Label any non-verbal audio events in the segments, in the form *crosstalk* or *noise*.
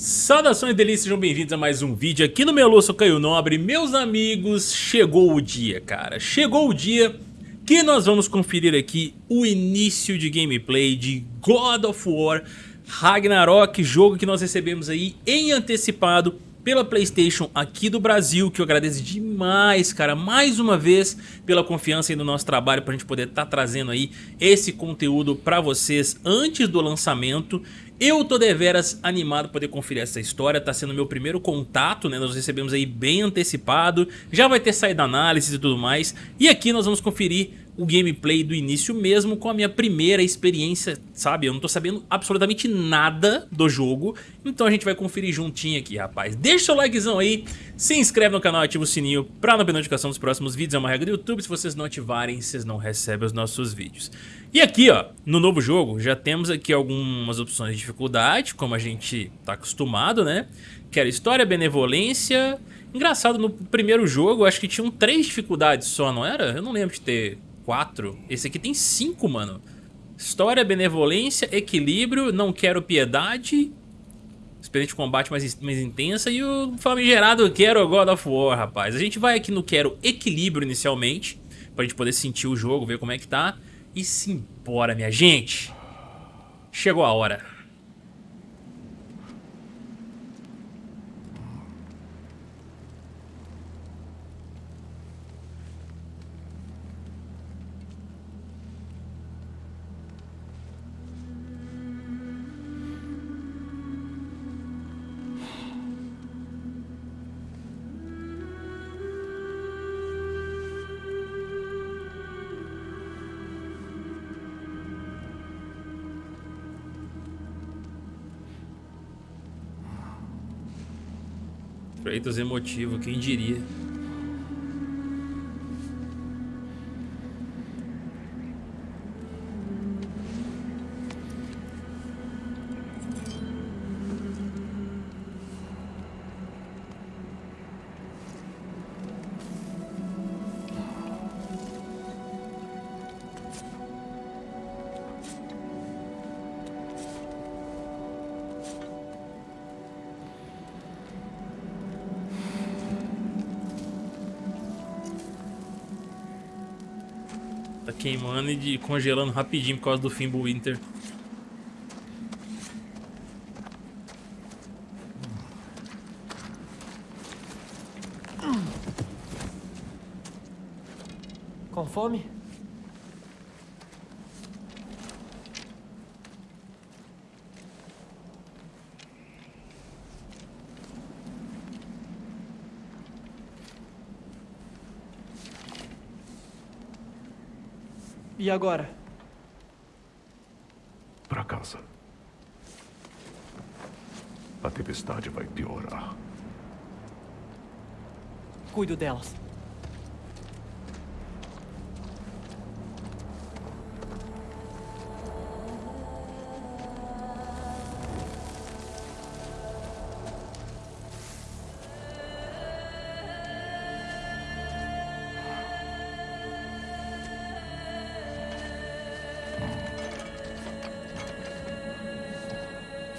Saudações delícias, sejam bem-vindos a mais um vídeo aqui no meu sou Caio Nobre. Meus amigos, chegou o dia, cara. Chegou o dia que nós vamos conferir aqui o início de gameplay de God of War Ragnarok Jogo que nós recebemos aí em antecipado pela Playstation aqui do Brasil, que eu agradeço demais, cara, mais uma vez pela confiança aí no nosso trabalho pra gente poder estar tá trazendo aí esse conteúdo pra vocês antes do lançamento. Eu tô deveras animado poder conferir essa história, tá sendo meu primeiro contato, né, nós recebemos aí bem antecipado, já vai ter saído análise e tudo mais, e aqui nós vamos conferir o gameplay do início mesmo com a minha primeira experiência, sabe? Eu não tô sabendo absolutamente nada do jogo, então a gente vai conferir juntinho aqui, rapaz. Deixa o seu likezão aí, se inscreve no canal, ativa o sininho pra não perder notificação dos próximos vídeos, é uma regra do YouTube, se vocês não ativarem, vocês não recebem os nossos vídeos. E aqui, ó, no novo jogo, já temos aqui algumas opções de dificuldade, como a gente tá acostumado, né? Que era história, benevolência... Engraçado, no primeiro jogo, acho que tinham três dificuldades só, não era? Eu não lembro de ter Esse aqui tem cinco, mano. História, benevolência, equilíbrio, não quero piedade. Experiência de combate mais, mais intensa e o famigerado Quero God of War, rapaz. A gente vai aqui no Quero Equilíbrio inicialmente, pra gente poder sentir o jogo, ver como é que tá. E simbora, minha gente. Chegou a hora. Kratos emotivo, quem diria. Queimando e de, congelando rapidinho por causa do Fimbulwinter. Com fome? E agora? Para casa. A tempestade vai piorar. Cuido delas.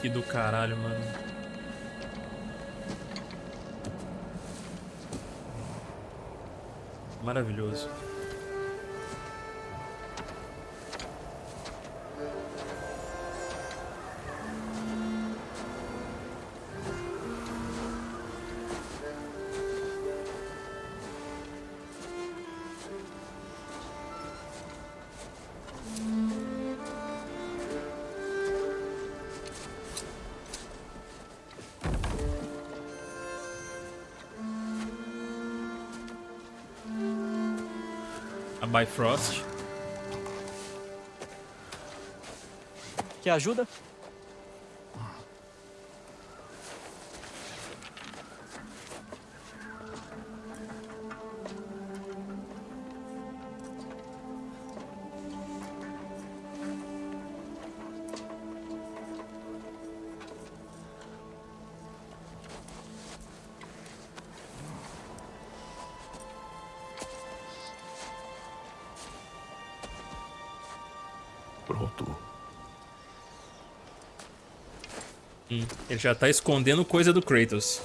Que do caralho, mano. Maravilhoso. Bifrost. Quer ajuda? Já tá escondendo coisa do Kratos.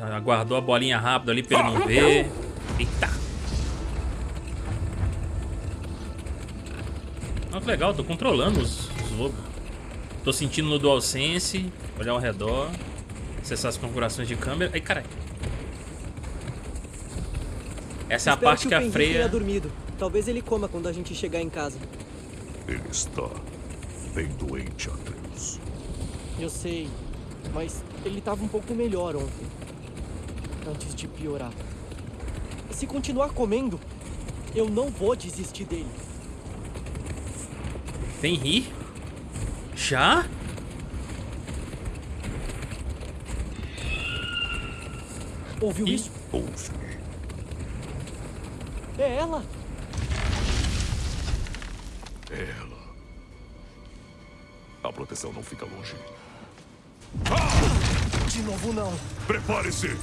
Aguardou a bolinha rápido ali pra ele não ver. Eita. Olha que legal, tô controlando os, os lobos. Tô sentindo no DualSense, olhar ao redor, acessar as configurações de câmera. Ai, caralho. Essa é a parte que, o a dormido. Talvez ele coma quando a gente chegar em casa. Ele está bem doente, Atreus. Eu sei, mas ele tava um pouco melhor ontem. Antes de piorar. Se continuar comendo, eu não vou desistir dele. Fenrir? Já? Ouviu Ih. isso? Ouve. É! Ela. Proteção não fica longe. De novo não. Prepare-se!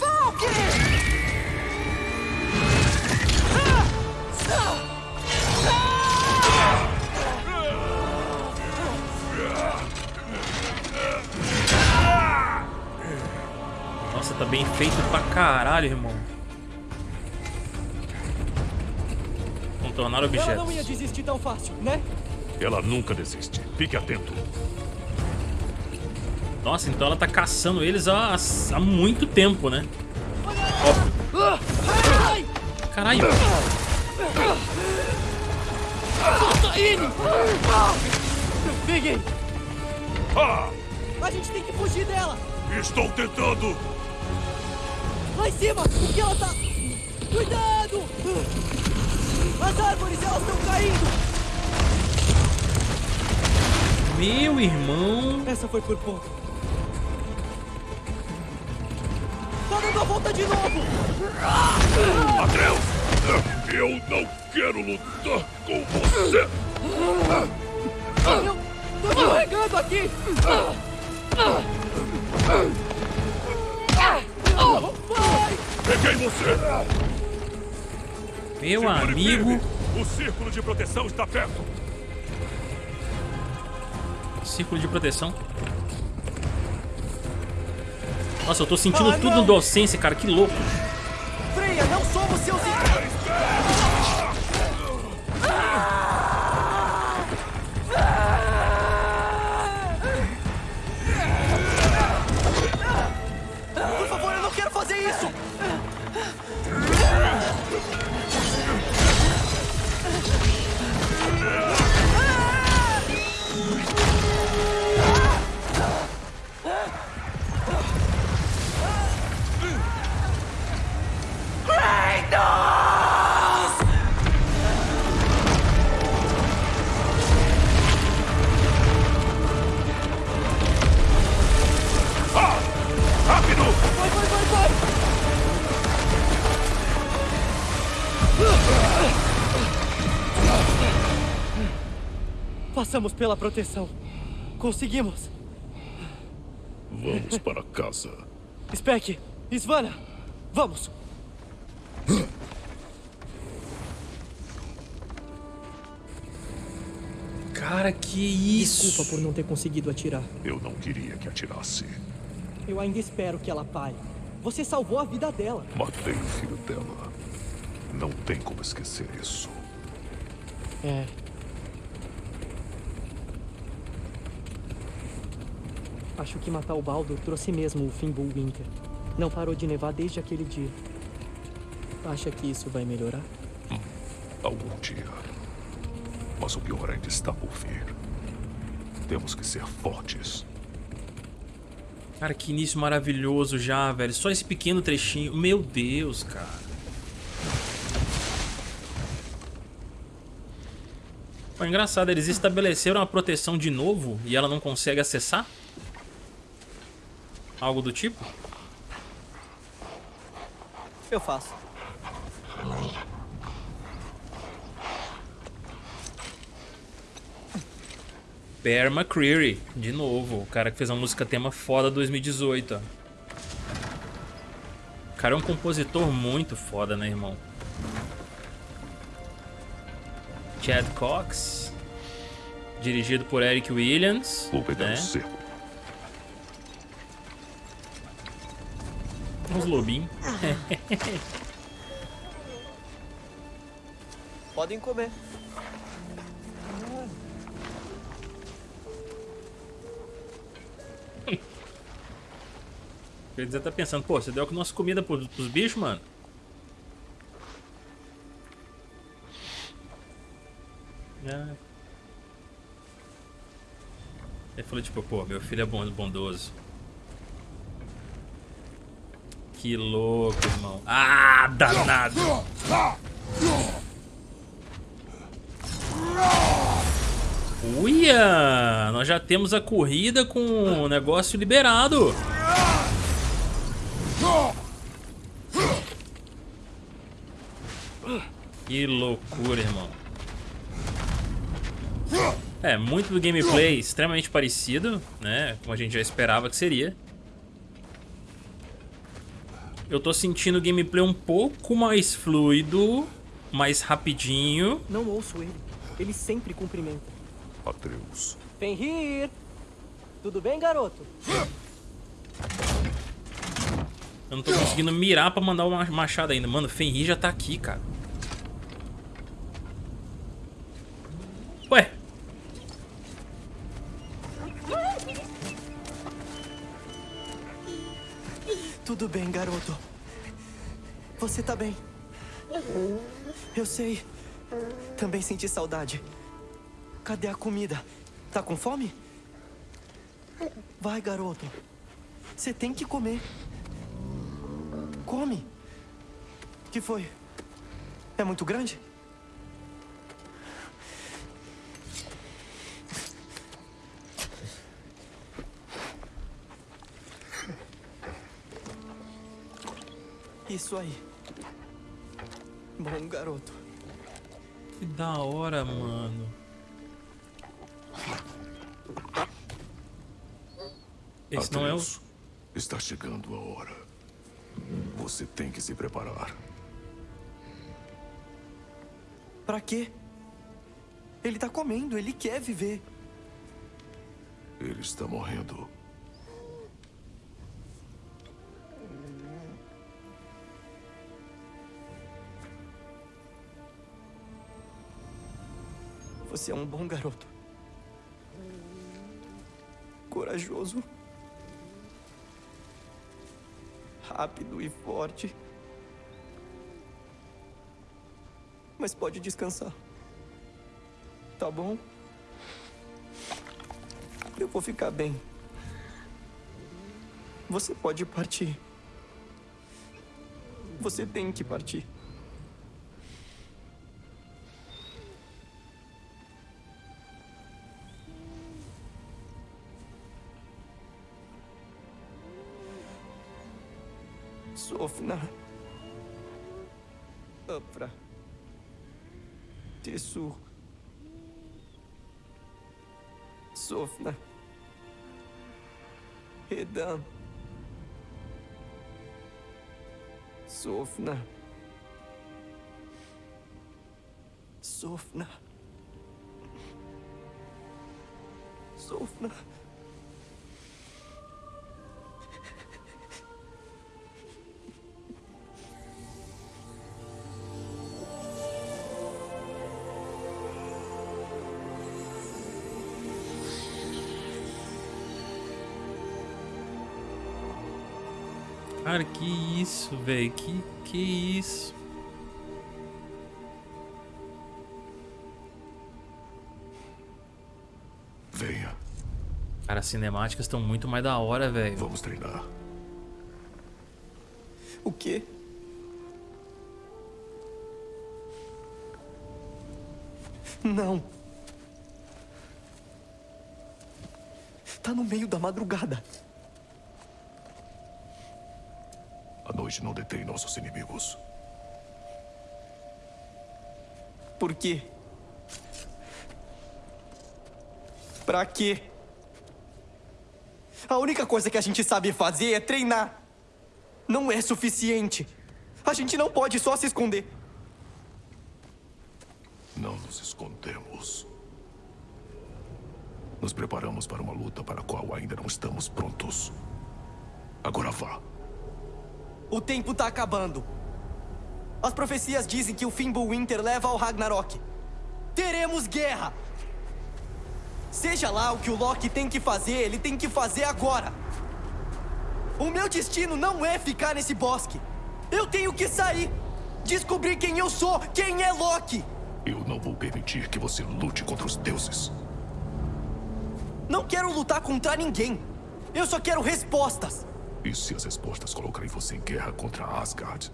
Nossa, tá bem feito pra caralho, irmão. Contornar Ela não ia objetos. desistir tão fácil, né? Ela nunca desiste. Fique atento. Nossa, então ela tá caçando eles há, há muito tempo, né? Caralho. Solta ele! Peguei! A gente tem que fugir dela! Estou tentando! Lá em cima! O que ela tá... Cuidado! As árvores, elas estão caindo! Meu irmão. Essa foi por pouco. Tá dando a volta de novo! Atreus! Eu não quero lutar com você! Eu tô carregando aqui! Vai! Peguei você! Meu Segure amigo. firme. O círculo de proteção está perto! Círculo de proteção. Nossa, eu tô sentindo tudo no DualSense, cara. Que louco. Passamos pela proteção. Conseguimos. Vamos para casa. Speck, Svana, vamos. Cara, que isso. Desculpa por não ter conseguido atirar. Eu não queria que atirasse. Eu ainda espero que ela pare. Você salvou a vida dela. Matei o filho dela. Não tem como esquecer isso. É. Acho que matar o Baldur trouxe mesmo o Fimbul Winter. Não parou de nevar desde aquele dia. Acha que isso vai melhorar? Algum dia. Mas o pior ainda está por vir. Temos que ser fortes. Cara, que início maravilhoso já, velho. Só esse pequeno trechinho. Meu Deus, cara. Foi engraçado, eles estabeleceram a proteção de novo e ela não consegue acessar? Algo do tipo? Eu faço. Bear McCreary, de novo. O cara que fez uma música tema foda 2018, ó. O cara é um compositor muito foda, né, irmão? Chad Cox. Dirigido por Eric Williams. Vou pegar né? o cerco. Uns lobinhos. *laughs* Podem comer. Quer dizer, tá pensando, pô, você deu a nossa comida pros, pros bichos, mano? Ah. Ele falou, tipo, pô, meu filho é bondoso. Que louco, irmão. Ah, danado! Uia! Nós já temos a corrida com o negócio liberado. Que loucura, irmão. É, muito do gameplay extremamente parecido, né? Como a gente já esperava que seria. Eu tô sentindo o gameplay um pouco mais fluido, mais rapidinho. Não ouço ele. Ele sempre cumprimenta. Atreus. Fenrir! Tudo bem, garoto? Eu não tô conseguindo mirar pra mandar uma machado ainda. Mano, Fenrir já tá aqui, cara. Tudo bem, garoto. Você tá bem. Eu sei. Também senti saudade. Cadê a comida? Tá com fome? Vai, garoto. Você tem que comer. Come. Que foi? É muito grande? Isso aí. Bom, garoto. Que da hora, mano. Esse não é o... Atreus, Está chegando a hora. Você tem que se preparar. Pra quê? Ele tá comendo, ele quer viver. Ele está morrendo. Você é um bom garoto. Corajoso. Rápido e forte. Mas pode descansar. Tá bom? Eu vou ficar bem. Você pode partir. Você tem que partir. Ofna. Опра. Тесу. Софна. Эдан. Софна. Софна. Софна. Софна. Cara, que isso, velho. Que, que isso. Venha, Cara, as cinemáticas estão muito mais da hora, velho. vamos treinar. O quê? Não. Tá no meio da madrugada. Noite não detém nossos inimigos. Por quê? Pra quê? A única coisa que a gente sabe fazer é treinar. Não é suficiente. A gente não pode só se esconder. Não nos escondemos. Nos preparamos para uma luta para a qual ainda não estamos prontos. Agora vá. O tempo tá acabando. As profecias dizem que o Fimbulwinter leva ao Ragnarok. Teremos guerra! Seja lá o que o Loki tem que fazer, ele tem que fazer agora. O meu destino não é ficar nesse bosque. Eu tenho que sair. Descobrir quem eu sou, quem é Loki. Eu não vou permitir que você lute contra os deuses. Não quero lutar contra ninguém. Eu só quero respostas. E se as respostas colocarem você em guerra contra Asgard?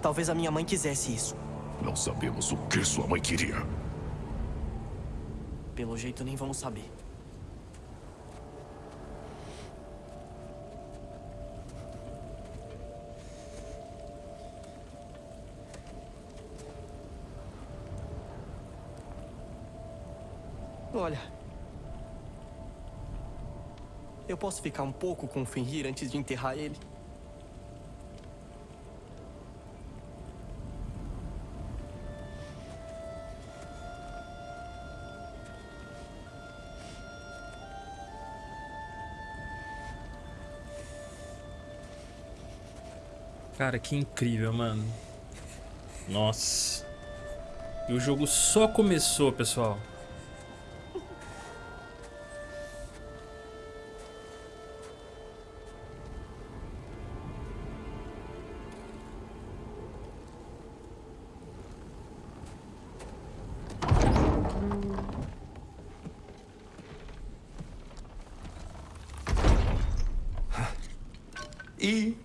Talvez a minha mãe quisesse isso. Não sabemos o que sua mãe queria. Pelo jeito, nem vamos saber. Olha. Eu posso ficar um pouco com o Fenrir antes de enterrar ele? Cara, que incrível, mano. Nossa. E o jogo só começou, pessoal. E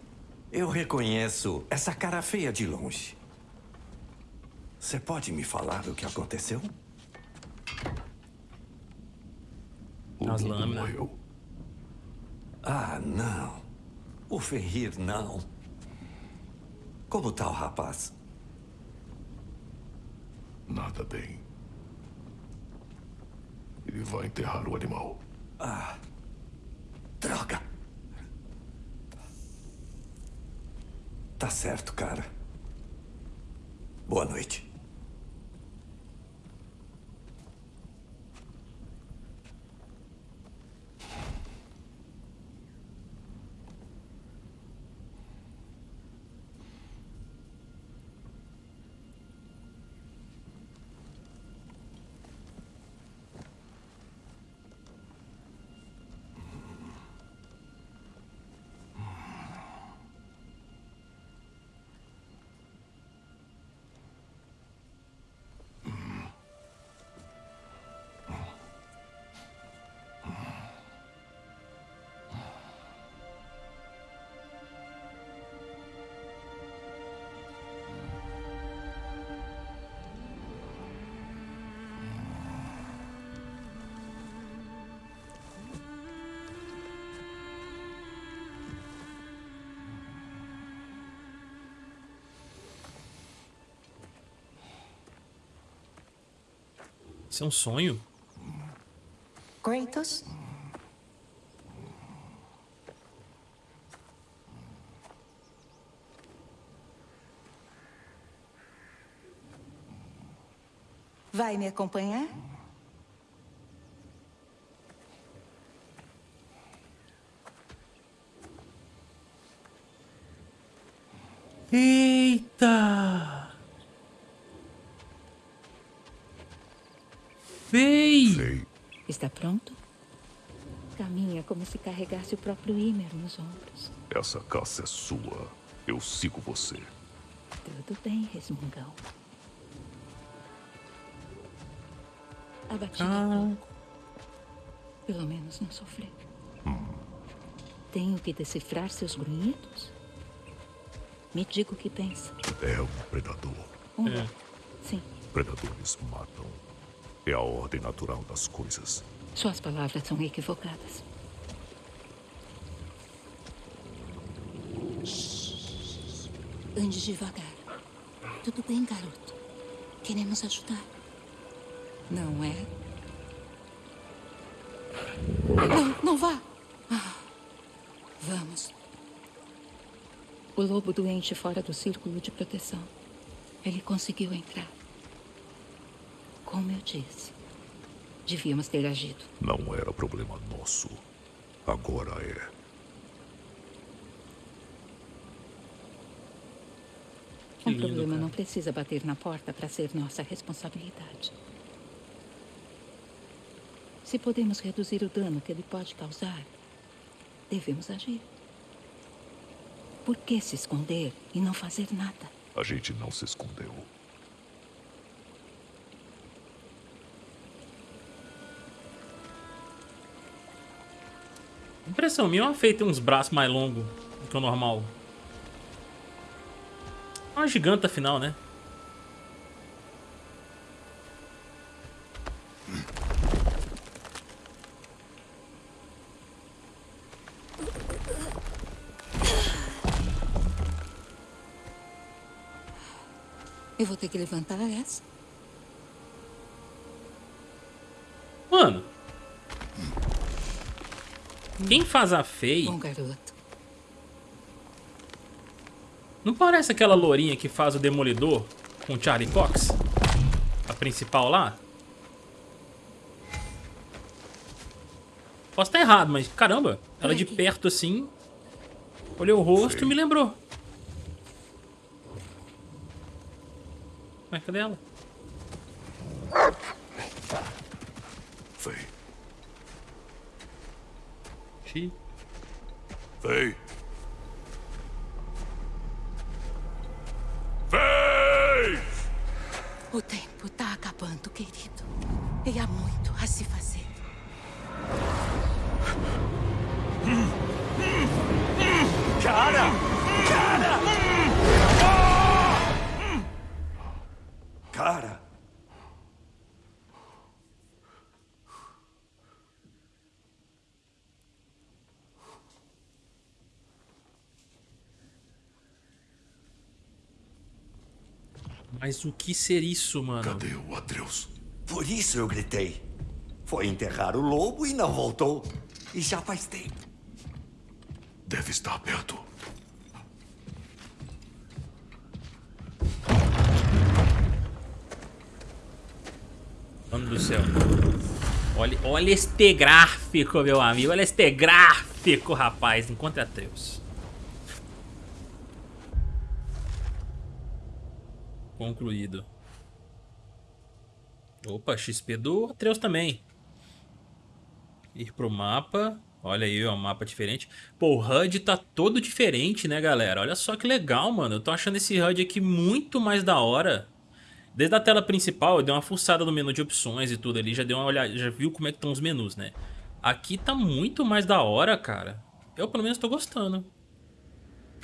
eu reconheço essa cara feia de longe. Você pode me falar o que aconteceu? O As lâminas. morreu. Ah, não. O Ferrir, não. Como tá o rapaz? Nada bem. Ele vai enterrar o animal. Droga! Tá certo, cara. Boa noite. Isso é um sonho? Kratos? Vai me acompanhar? Eita! Fei! Sei. Está pronto? Caminha como se carregasse o próprio Ymer nos ombros. Essa caça é sua. Eu sigo você. Tudo bem, resmungão. Abatido Ah. Pelo menos não sofreu. Tenho que decifrar seus grunhidos? Me diga o que pensa. É um predador. Um É. Sim, Predadores matam. É a ordem natural das coisas. Suas palavras são equivocadas. Ande devagar. Tudo bem, garoto. Queremos ajudar. Não é? Não, não vá! Ah, vamos. O lobo doente fora do círculo de proteção. Ele conseguiu entrar. Como eu disse. Devíamos ter agido. Não era problema nosso. Agora é. Que um lindo, problema cara. não precisa bater na porta para ser nossa responsabilidade. Se podemos reduzir o dano que ele pode causar, devemos agir. Por que se esconder e não fazer nada? A gente não se escondeu. Impressão minha, uma feita tem uns braços mais longos do que o normal. Uma giganta afinal, né? Eu vou ter que levantar essa. Quem faz a Fei Bom garoto. não parece aquela lourinha que faz o Demolidor com o Charlie Cox? A principal lá? Posso estar errado, mas caramba, ela de perto assim. Olhei o rosto e me lembrou. Mas cadê ela? Vem. Vem. Vem! O tempo tá acabando, querido. E há muito a se fazer. Cara! Cara! Cara! Mas o que ser isso, mano? Cadê o Atreus? Por isso eu gritei. Foi enterrar o lobo e não voltou. E já faz tempo. Deve estar perto. Mano do céu. Olha, olha este gráfico, meu amigo. Olha este gráfico, rapaz. Encontre Atreus. Concluído. Opa, XP do Atreus também. Ir pro mapa. Olha aí, ó, um mapa diferente. Pô, o HUD tá todo diferente, né, galera? Olha só que legal, mano. Eu tô achando esse HUD aqui muito mais da hora. Desde a tela principal, eu dei uma fuçada no menu de opções e tudo ali, já dei uma olhada, já viu como é que estão os menus, né? Aqui tá muito mais da hora, cara. Eu pelo menos tô gostando.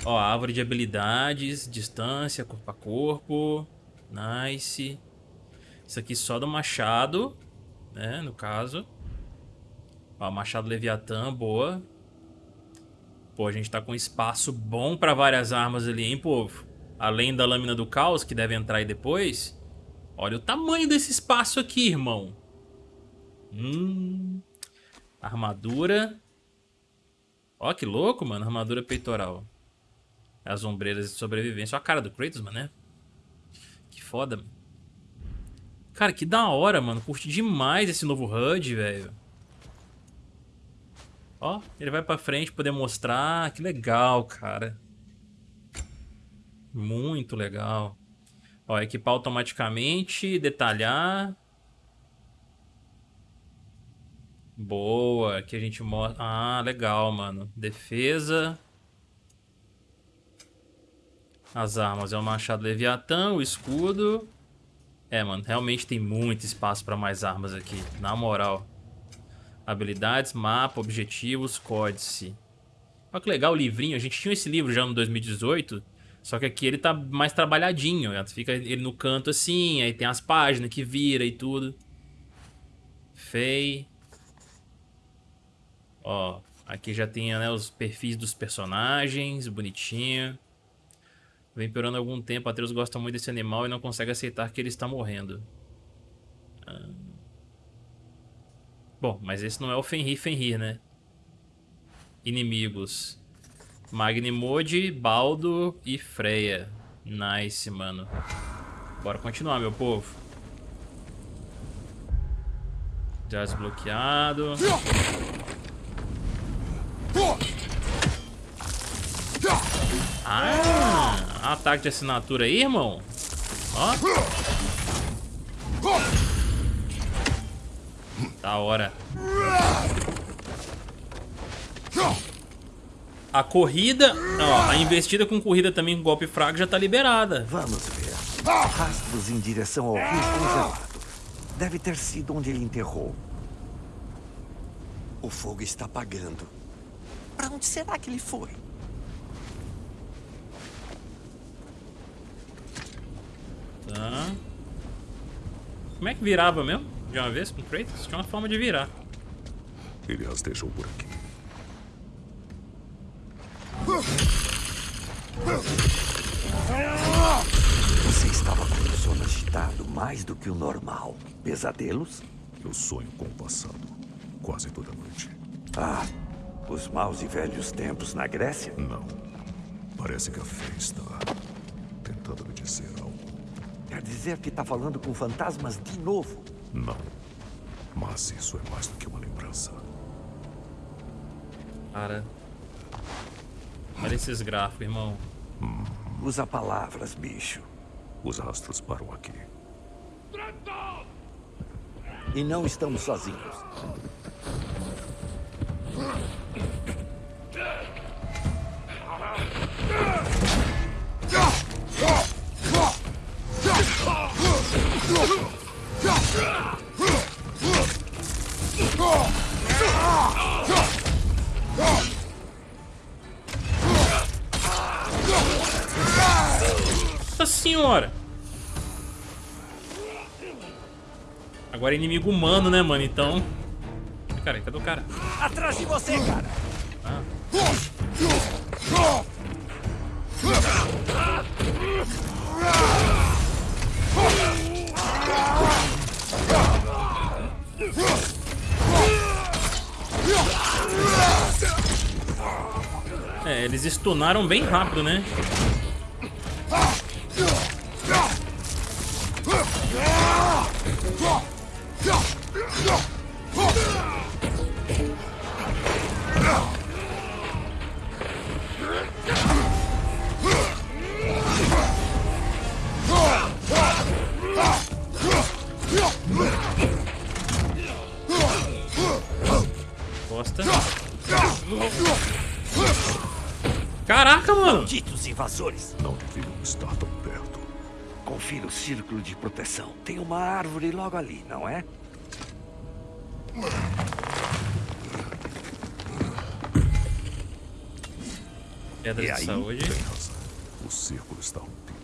Ó, árvore de habilidades, distância, corpo a corpo. Nice. Isso aqui só do machado, né, no caso. Ó, machado Leviatã, boa. Pô, a gente tá com espaço bom pra várias armas ali, hein, povo? Além da lâmina do caos, que deve entrar aí depois. Olha o tamanho desse espaço aqui, irmão. Hum. Armadura. Ó, que louco, mano. Armadura peitoral. As ombreiras de sobrevivência. Olha a cara do Kratos, mano, né? Que foda. Cara, que da hora, mano. Curti demais esse novo HUD, velho. Ó, ele vai pra frente poder mostrar. Que legal, cara. Muito legal. Ó, equipar automaticamente, detalhar. Boa, aqui a gente mostra... Ah, legal, mano. Defesa. As armas é o machado Leviatã, o escudo. É, mano, realmente tem muito espaço pra mais armas aqui, na moral. Habilidades, mapa, objetivos, códice. Olha que legal o livrinho. A gente tinha esse livro já no 2018, só que aqui ele tá mais trabalhadinho. né? Fica ele no canto assim, aí tem as páginas que vira e tudo. Fei. Ó, aqui já tem né, os perfis dos personagens, bonitinho. Vem piorando há algum tempo, Atreus gosta muito desse animal e não consegue aceitar que ele está morrendo. Ah. Bom, mas esse não é o Fenrir Fenrir, né? Inimigos. Magnimode, Baldo e Freya. Nice, mano. Bora continuar, meu povo. Já desbloqueado. Ah, ataque de assinatura aí, irmão. Ó. Da hora. A corrida, ó, a investida com corrida também com golpe fraco já tá liberada. Vamos ver. Rastros em direção ao rio congelado. Deve ter sido onde ele enterrou. O fogo está apagando. Para onde será que ele foi? Tá. Como é que virava mesmo? De uma vez com Kratos? Tinha uma forma de virar. Ele as deixou por aqui. Você estava com o sono agitado mais do que o normal. Pesadelos? Eu sonho com o passado. Quase toda noite. Ah, os maus e velhos tempos na Grécia? Não. Parece que a fé está tentando me dizer algo. Quer dizer que está falando com fantasmas de novo? Não. Mas isso é mais do que uma lembrança. Cara. Olha esses gráficos, irmão. Usa palavras, bicho. Os rastros param aqui. E não estamos sozinhos. Nossa senhora! Agora é inimigo humano, né, mano? Então... Cara, cadê o cara? Atrás de você, cara! É, eles stunaram bem rápido, né? Costa. Caraca, mano! Malditos invasores! Não deviam estar tão perto. Confira o círculo de proteção. Tem uma árvore logo ali, não é? Pedra E de aí? saúde. Tem razão. O círculo está rompido.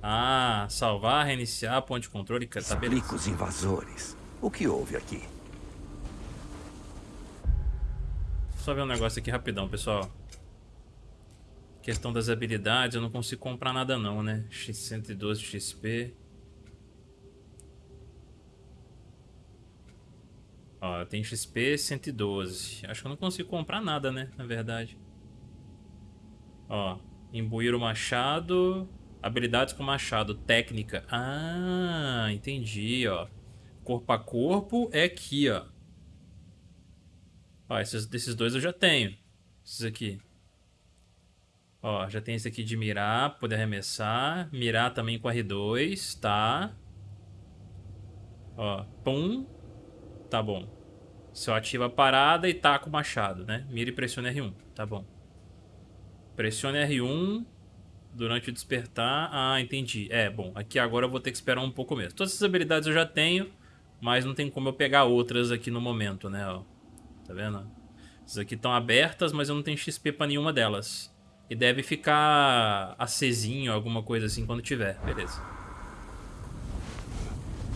Ah, salvar, reiniciar, ponto de controle. Tá beleza. Explica os invasores. O que houve aqui? Só ver um negócio aqui rapidão, pessoal. Questão das habilidades, eu não consigo comprar nada não, né? X112 XP. Ó, tem XP 112. Acho que eu não consigo comprar nada, né? Na verdade. Ó, imbuir o machado. Habilidades com machado. Técnica. Ah, entendi, ó. Corpo a corpo é aqui, ó. Ó, esses, desses dois eu já tenho. Esses aqui. Ó, já tem esse aqui de mirar, poder arremessar. Mirar também com R2, tá? Ó, pum. Tá bom. Só ativa a parada e taca o machado, né? Mira e pressiona R1, tá bom. Pressione R1 durante o despertar. Ah, entendi. É, bom, aqui agora eu vou ter que esperar um pouco mesmo. Todas essas habilidades eu já tenho, mas não tem como eu pegar outras aqui no momento, né? Ó. Tá vendo? Essas aqui estão abertas, mas eu não tenho XP pra nenhuma delas. E deve ficar acesinho, alguma coisa assim, quando tiver. Beleza.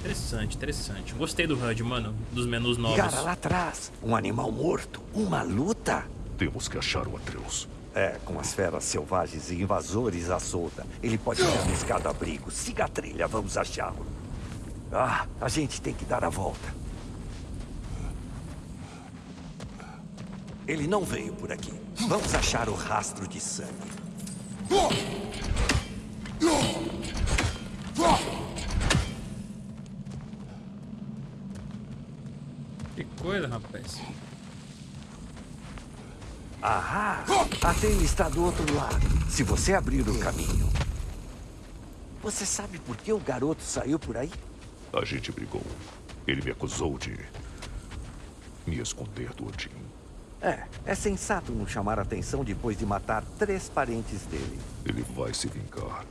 Interessante, interessante. Gostei do HUD, mano. Dos menus novos. Cara, lá atrás. Um animal morto. Uma luta. Temos que achar o Atreus. É, com as feras selvagens e invasores à solta. Ele pode ter buscado abrigo. Siga a trilha, vamos achá-lo. Ah, a gente tem que dar a volta. Ele não veio por aqui. Vamos achar o rastro de sangue. Que coisa, rapaz. Ahá! A telha está do outro lado. Se você abrir o caminho. Você sabe por que o garoto saiu por aí? A gente brigou. Ele me acusou de me esconder do Odin. É, é sensato não chamar atenção depois de matar três parentes dele. Ele vai se vingar.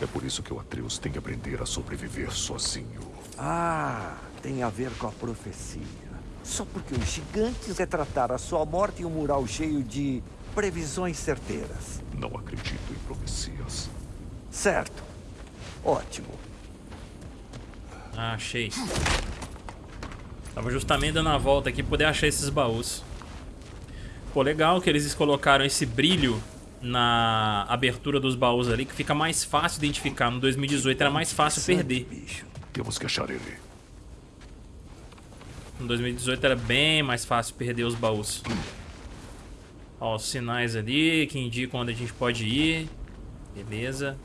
É por isso que o Atreus tem que aprender a sobreviver sozinho. Ah, tem a ver com a profecia. Só porque os gigantes retrataram a sua morte em um mural cheio de previsões certeiras. Não acredito em profecias. Certo. Ótimo. Ah, achei. Tava justamente dando a volta aqui poder achar esses baús. Pô, legal que eles colocaram esse brilho na abertura dos baús ali, que fica mais fácil identificar. No 2018 era mais fácil perder. Bicho. Temos que achar ele. No 2018 era bem mais fácil perder os baús. Ó, os sinais ali que indicam onde a gente pode ir. Beleza.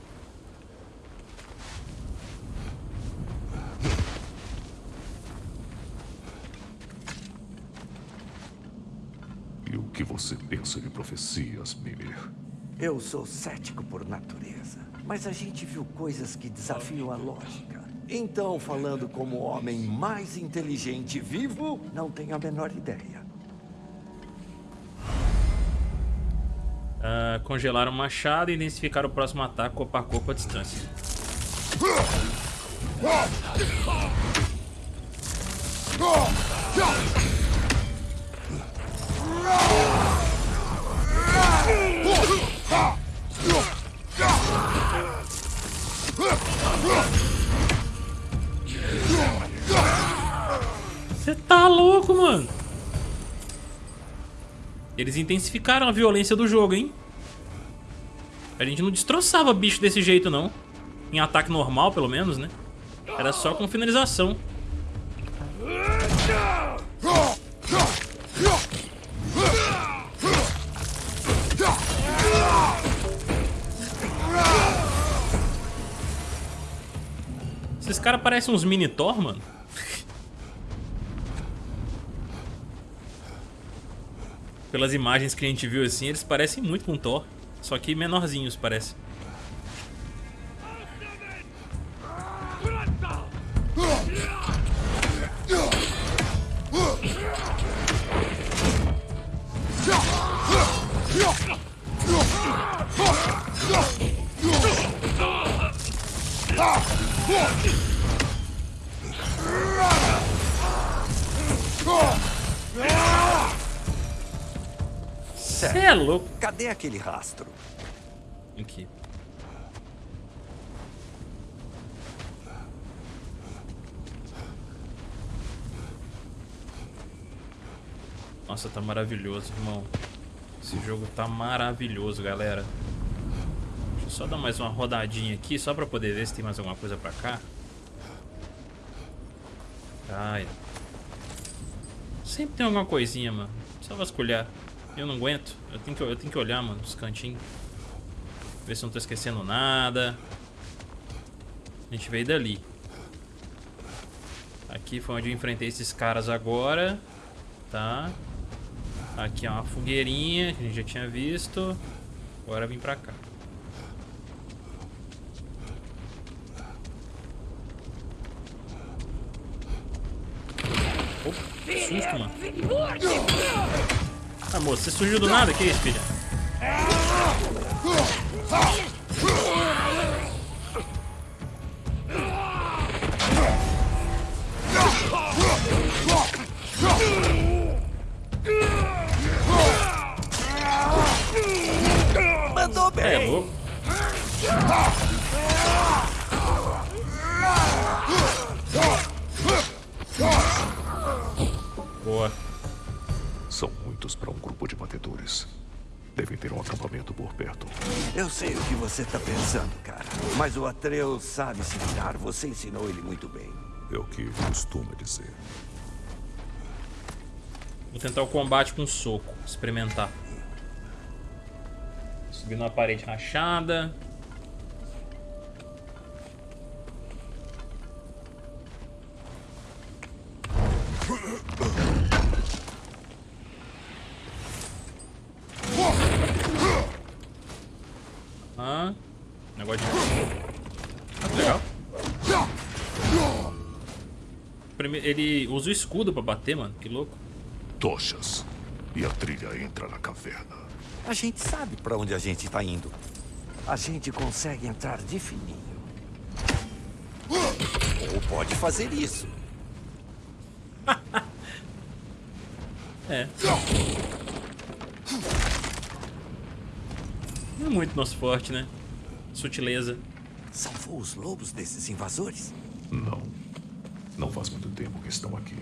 E o que você pensa de profecias, Mimir? Eu sou cético por natureza, mas a gente viu coisas que desafiam a lógica. Então, falando como o homem mais inteligente vivo, não tenho a menor ideia. Ah, congelaram o machado e identificaram o próximo ataque corpo a corpo à distância. Você tá louco, mano? Eles intensificaram a violência do jogo, hein? A gente não destroçava bicho desse jeito, não. Em ataque normal, pelo menos, né? Era só com finalização. Caras parecem uns mini Thor, mano. Pelas imagens que a gente viu assim, eles parecem muito com Thor. Só que menorzinhos, parece. *laughs* Você é louco. Cadê aquele rastro? Aqui. Nossa, tá maravilhoso, irmão. Esse jogo tá maravilhoso, galera. Deixa eu só dar mais uma rodadinha aqui, só pra poder ver se tem mais alguma coisa pra cá. Ai. Sempre tem alguma coisinha, mano. Só vasculhar. Eu não aguento. Eu tenho que, eu tenho que olhar, mano, os cantinhos. Ver se eu não tô esquecendo nada. A gente veio dali. Aqui foi onde eu enfrentei esses caras agora. Tá. Aqui é uma fogueirinha que a gente já tinha visto. Agora vim pra cá. Opa, mano. Ah, moço, você surgiu do nada? Que isso, filha? Atreus sabe se virar. Você ensinou ele muito bem. É o que costuma dizer. Vou tentar o combate com soco. Experimentar. Subir numa parede rachada. Escudo pra bater, mano. Que louco. Tochas. E a trilha entra na caverna. A gente sabe pra onde a gente tá indo. A gente consegue entrar de fininho. Ou pode fazer isso. *laughs* É. Não é muito nosso forte, né? Sutileza. Salvou os lobos desses invasores? Não. Não faz muito tempo que estão aqui.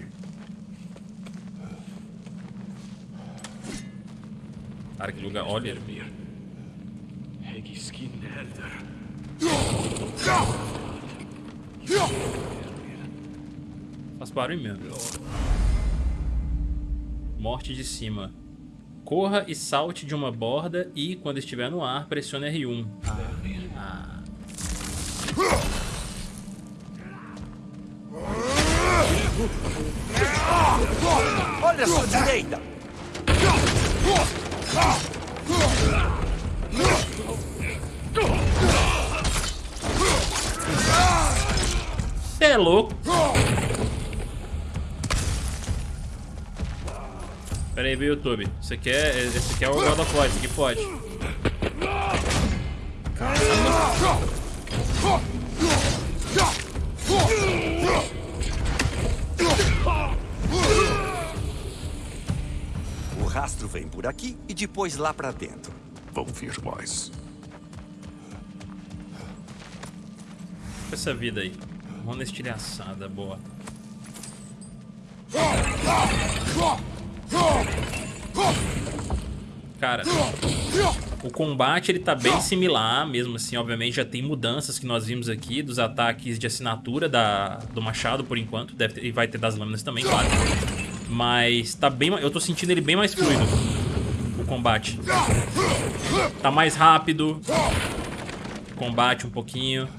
Cara, que lugar. Olha. Faz barulho mesmo. Morte de cima. Corra e salte de uma borda e, quando estiver no ar, pressione R1. Ah. Olha a sua direita! Cê é louco. Pera aí, viu, YouTube? Esse aqui é, esse aqui é o God of War, esse aqui pode. O rastro vem por aqui e depois lá pra dentro. Vão vir mais. essa vida aí. Na estilhaçada, boa. Cara, o combate ele tá bem similar, mesmo assim, obviamente já tem mudanças que nós vimos aqui dos ataques de assinatura da, do machado por enquanto, deve ter, e vai ter das lâminas também, claro. Mas tá bem, eu tô sentindo ele bem mais fluido, o combate. Tá mais rápido, combate um pouquinho.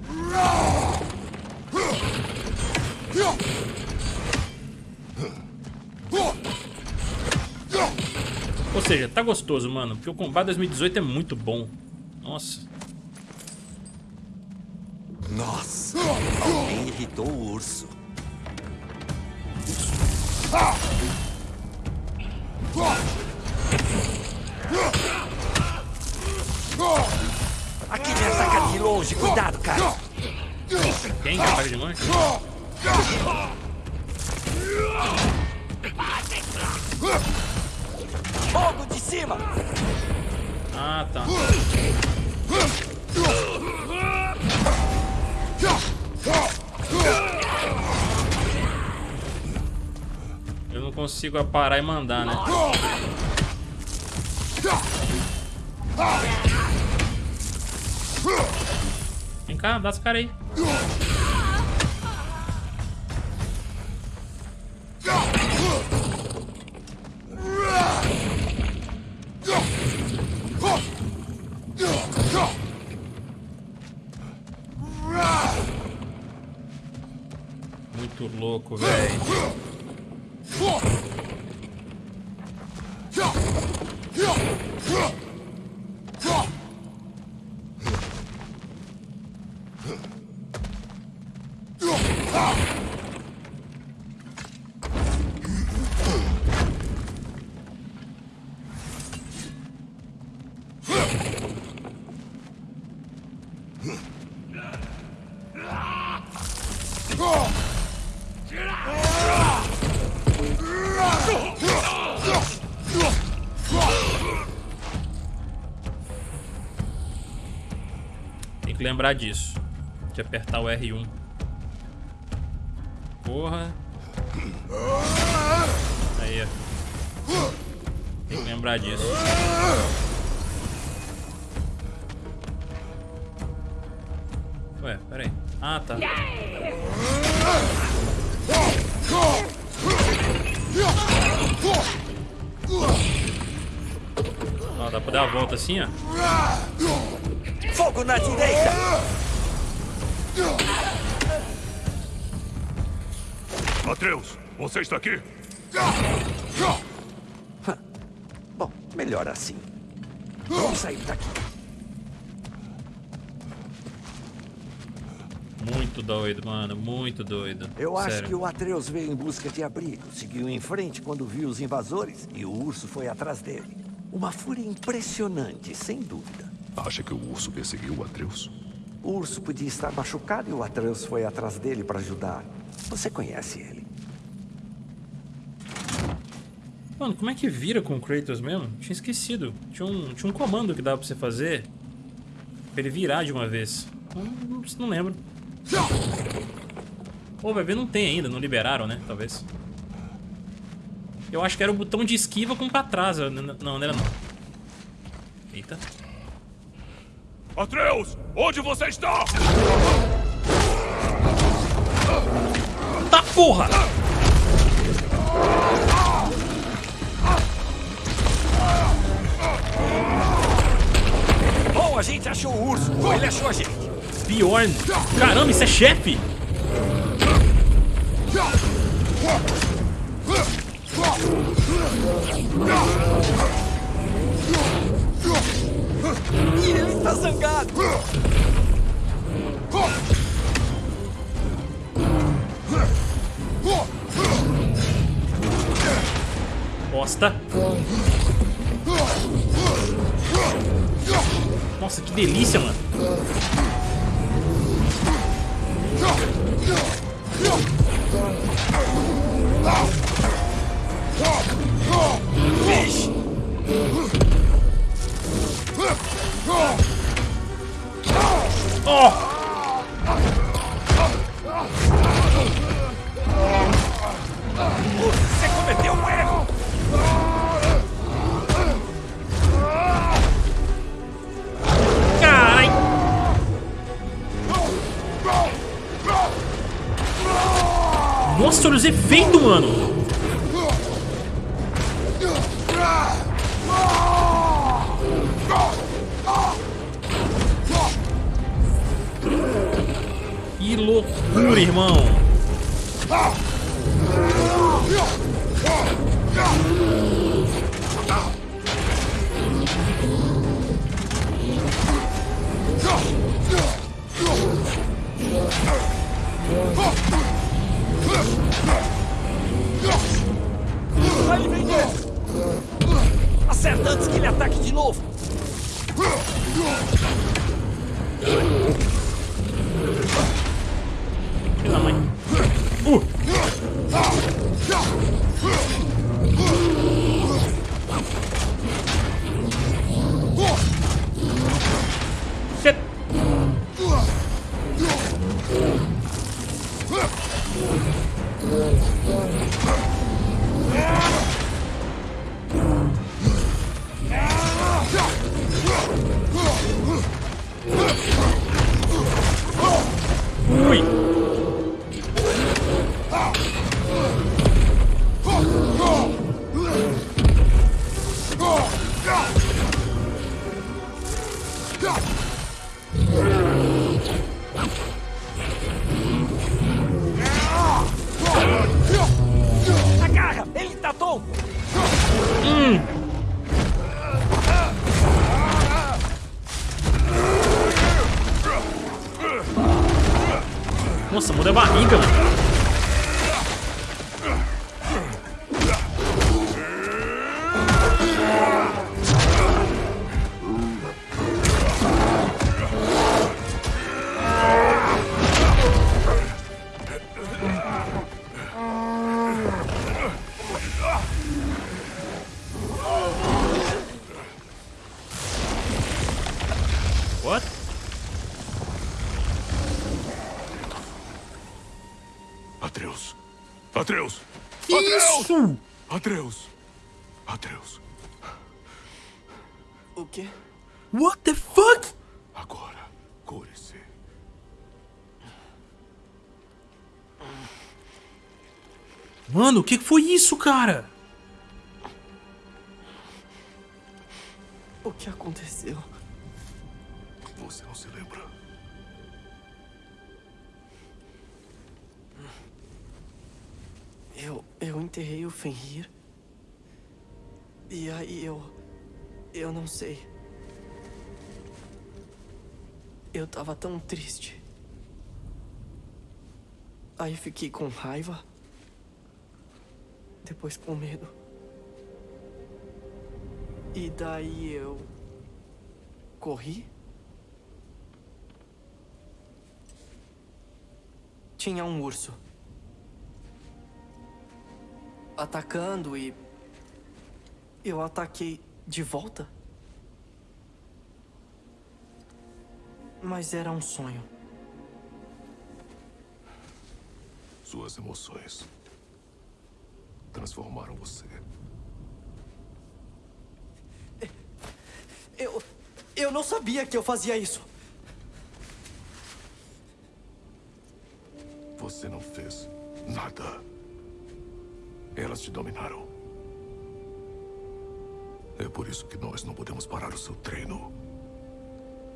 Ou seja, tá gostoso, mano. Porque o combate 2018 é muito bom. Nossa. Nossa! Alguém irritou o urso. Aqui me ataca de longe, cuidado, cara! Quem que ataca de longe? Fogo de cima! Ah, tá. Eu não consigo parar e mandar, né? Vem cá, dá esse cara aí. Muito louco, velho. Lembrar disso. De apertar o R1. Porra. Aí. Tem que lembrar disso. Ué, peraí. Ah, tá. Ó, dá pra dar a volta assim, ó. Fogo na direita! Atreus, você está aqui? *laughs* Bom, melhor assim. Vamos sair daqui. Muito doido, mano. Muito doido. Eu acho Sério. que o Atreus veio em busca de abrigo, seguiu em frente quando viu os invasores e o urso foi atrás dele. Uma fúria impressionante, sem dúvida. Acha que o urso perseguiu o Atreus? O urso podia estar machucado e o Atreus foi atrás dele para ajudar. Você conhece ele. Mano, como é que vira com o Kratos mesmo? Tinha esquecido. Tinha um, tinha um comando que dava pra você fazer. Pra ele virar de uma vez. Não, não, não lembro. Pô, vai ver, não tem ainda. Não liberaram, né? Talvez. Eu acho que era o botão de esquiva com pra trás. Não, não era não. Eita. Atreus! Onde você está? Tá porra! Bom, a gente achou o urso. Ou ele achou a gente. Bjorn! Caramba, isso é chefe! E ele está zangado! Bosta! Nossa, que delícia, mano! Você cometeu um erro. Carai! Nossa, olha os efeitos, mano! Loucura, irmão! O que foi isso, cara? O que aconteceu? Você não se lembra? Eu. Eu. Eu enterrei o Fenrir. E aí eu. Eu não sei. Eu tava tão triste. Aí fiquei com raiva. Depois com medo. E daí eu. corri. Tinha um urso. Atacando e. Eu ataquei de volta. Mas era um sonho. Suas emoções transformaram você. Eu. Eu não sabia que eu fazia isso. Você não fez nada. Elas te dominaram. É por isso que nós não podemos parar o seu treino.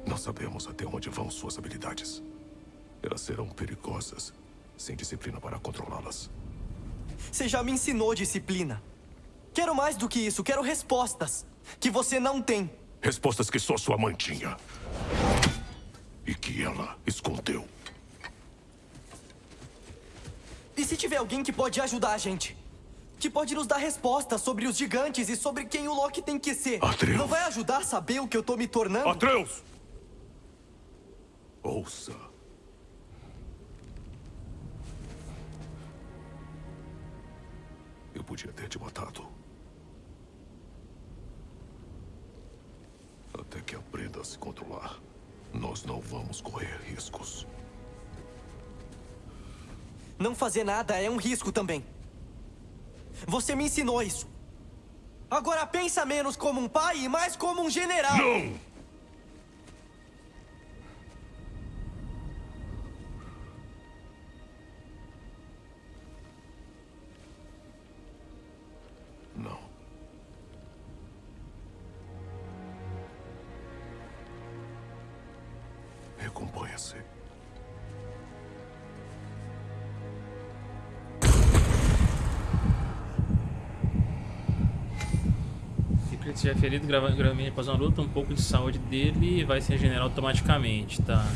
Não sabemos até onde vão suas habilidades. Elas serão perigosas, sem disciplina para controlá-las. Você já me ensinou disciplina. Quero mais do que isso, quero respostas. Que você não tem. Respostas que só sua mãe tinha. E que ela escondeu. E se tiver alguém que pode ajudar a gente? Que pode nos dar respostas sobre os gigantes e sobre quem o Loki tem que ser. Atreus. Não vai ajudar a saber o que eu tô me tornando? Atreus! Ouça. Eu podia ter te matado. Até que aprenda a se controlar. Nós não vamos correr riscos. Não fazer nada é um risco também. Você me ensinou isso. Agora pensa menos como um pai e mais como um general. Não! Ele estiver ferido grava- gravemente após uma luta, um pouco de saúde dele vai se regenerar automaticamente, tá?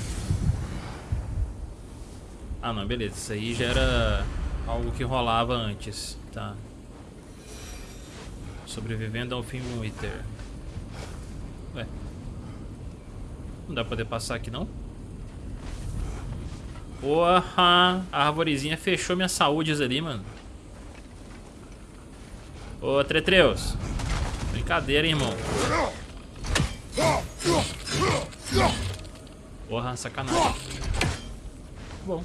Ah não, beleza. Isso aí já era algo que rolava antes, tá? Sobrevivendo ao fim Winter. Ué. Não dá pra poder passar aqui não? Porra! A arvorezinha fechou minhas saúdes ali, mano. Ô, Tretreus. Brincadeira, hein, irmão. Porra, sacanagem. Bom.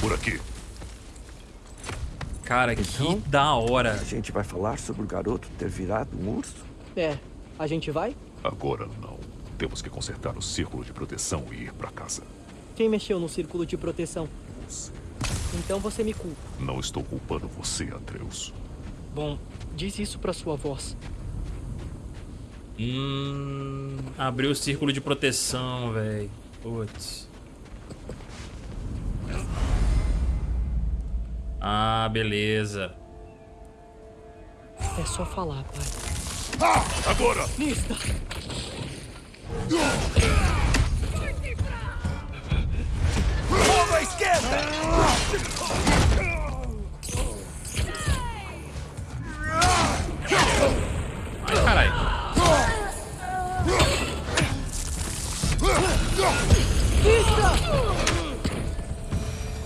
Por aqui. Cara, que Então? da hora. A gente vai falar sobre o garoto ter virado um urso? É, a gente vai? Agora não. Temos que consertar o círculo de proteção e ir pra casa. Quem mexeu no círculo de proteção? Você. Então você me culpa. Não estou culpando você, Atreus. Bom, diz isso pra sua voz. Hum. Abriu o círculo de proteção, velho. Putz. Ah, beleza. É só falar, pai. Agora! Nista! Fogo à esquerda! Ai, caralho.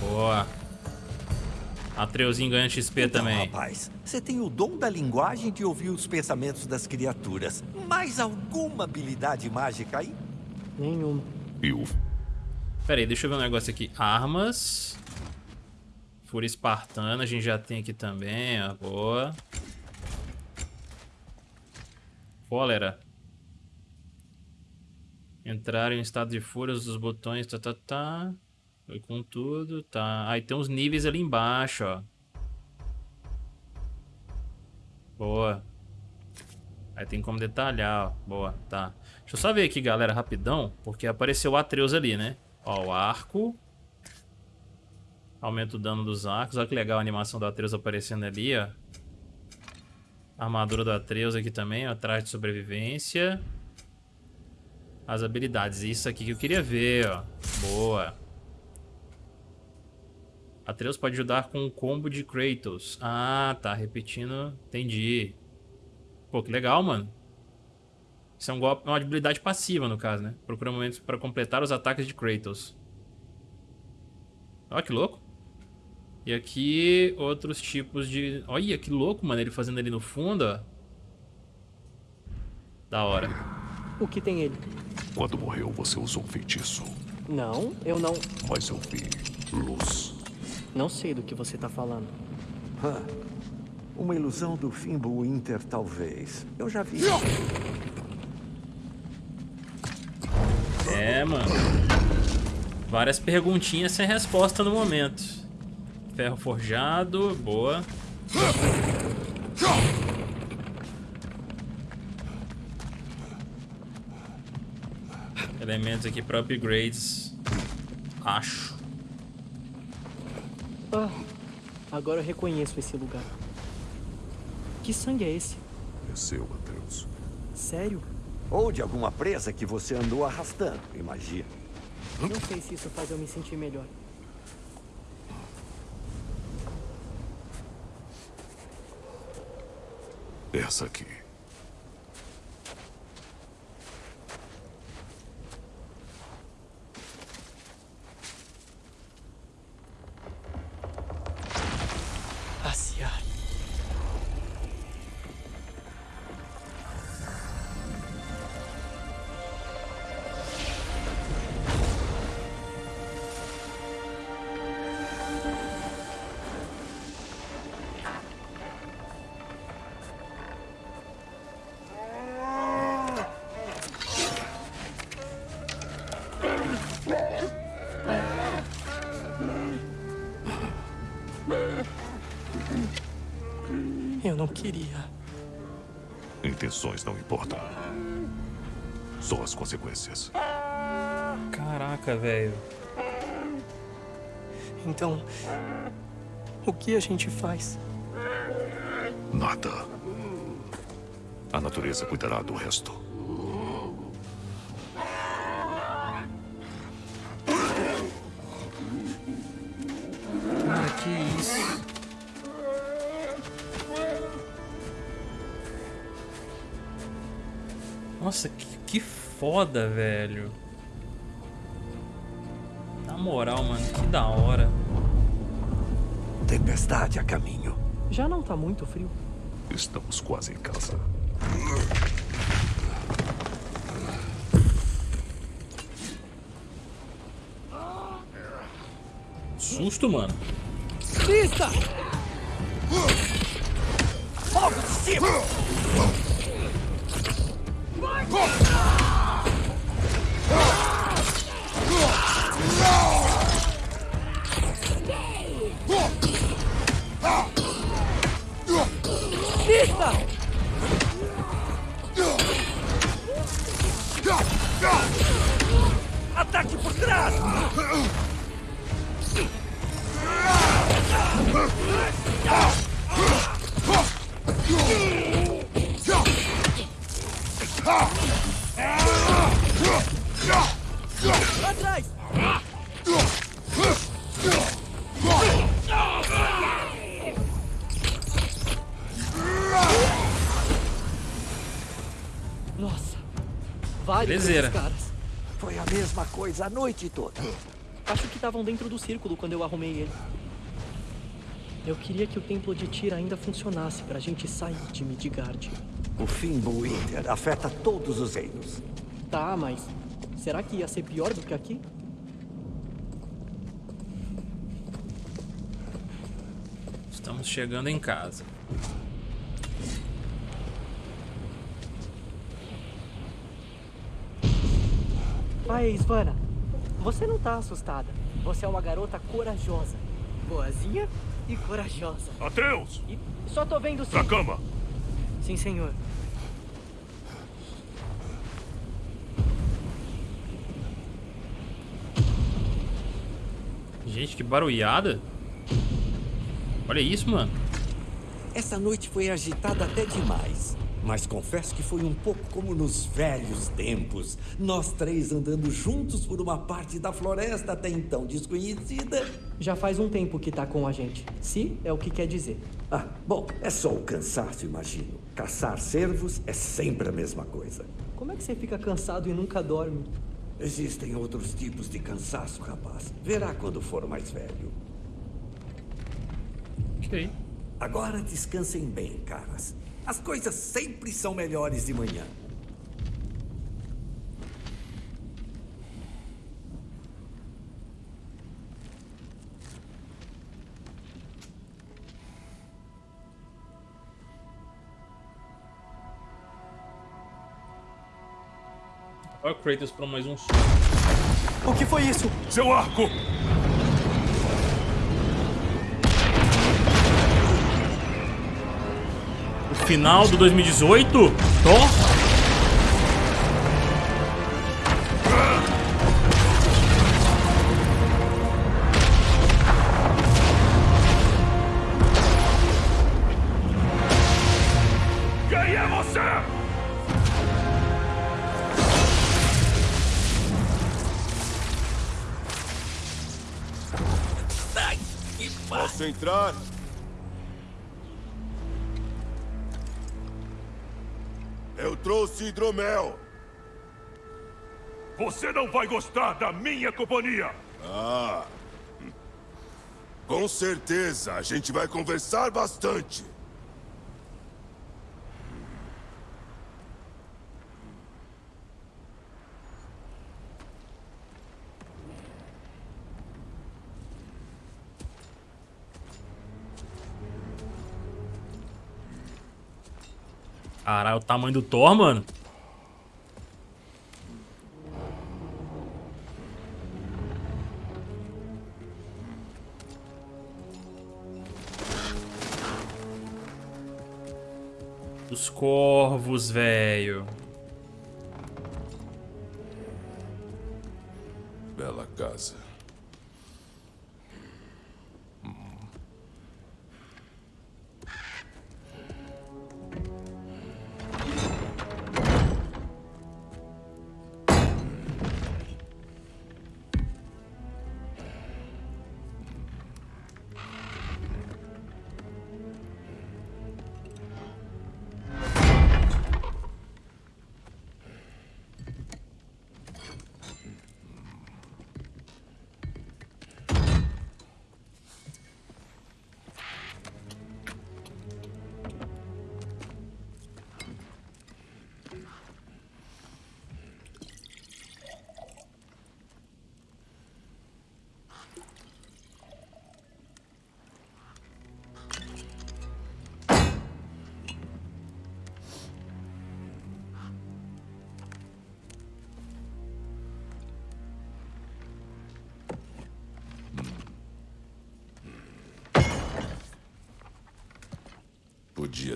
Boa. Atreuzinho ganha XP Então, também. rapaz, você tem o dom da linguagem de ouvir os pensamentos das criaturas. Mais alguma habilidade mágica aí? Nenhuma. E o Pera aí, deixa eu ver um negócio aqui. Armas. Fúria espartana, a gente já tem aqui também, ó. Boa. Cólera. Entrar em estado de fúria, os botões, tá, tá, tá. Foi com tudo, tá. Aí tem uns níveis ali embaixo, ó. Boa. Aí tem como detalhar, ó. Boa, tá. Deixa eu só ver aqui, galera, rapidão. Porque apareceu o Atreus ali, né? Ó, o arco. Aumenta o dano dos arcos. Olha que legal a animação do Atreus aparecendo ali, ó. Armadura do Atreus aqui também, ó. Traje de sobrevivência. As habilidades. Isso aqui que eu queria ver, ó. Boa. Atreus pode ajudar com o combo de Kratos. Ah, tá. Repetindo. Entendi. Pô, que legal, mano. Isso é um golpe, uma habilidade passiva, no caso, né? Procura momentos para completar os ataques de Kratos. Olha que louco. E aqui, outros tipos de... Olha, que louco, mano. Ele fazendo ali no fundo, ó. Da hora. O que tem ele? Quando morreu, você usou um feitiço. Não, eu não. Mas eu vi luz. Não sei do que você tá falando. Hã. Uma ilusão do Fimbo Inter, talvez. Eu já vi. É, mano. Várias perguntinhas sem resposta no momento. Ferro forjado, boa. Elementos aqui para upgrades. Acho. Ah, agora eu reconheço esse lugar. Que sangue é esse? É seu, Atreus. Sério? Ou de alguma presa que você andou arrastando, imagina. Não sei se isso faz eu me sentir melhor. Essa aqui. Intenções não importam. Só as consequências. Caraca, velho. Então, o que a gente faz? Nada. A natureza cuidará do resto. Foda, velho. Na moral, mano, que da hora. Tempestade a caminho. Já não tá muito frio. Estamos quase em casa. Susto, mano. Pista! Pista! Trás! Atrás! Coisa a noite toda. Acho que estavam dentro do círculo quando eu arrumei ele. Eu queria que o templo de Tira ainda funcionasse pra gente sair de Midgard. O Fimbo Inter afeta todos os reinos. Tá, mas será que ia ser pior do que aqui? Estamos chegando em casa. Vai, Svana. Você não tá assustada. Você é uma garota corajosa. Boazinha e corajosa. Atreus! E só tô vendo sim. Pra cama! Sim, senhor. Gente, que barulhada. Olha isso, mano. Essa noite foi agitada até demais. Mas confesso que foi um pouco como nos velhos tempos. Nós três andando juntos por uma parte da floresta até então desconhecida. Já faz um tempo que tá com a gente. Se é o que quer dizer. Ah, bom, é só o cansaço, imagino. Caçar cervos é sempre a mesma coisa. Como é que você fica cansado e nunca dorme? Existem outros tipos de cansaço, rapaz. Verá quando for mais velho. Ok. Agora descansem bem, caras. As coisas sempre são melhores de manhã. Olha o Kratos pra mais um. O que foi isso? Seu arco! Final do 2018? Thor? Quem é você? Posso entrar? Trouxe hidromel. Você não vai gostar da minha companhia. Ah. Com certeza, a gente vai conversar bastante. Caralho, o tamanho do Thor, mano. Os corvos, velho.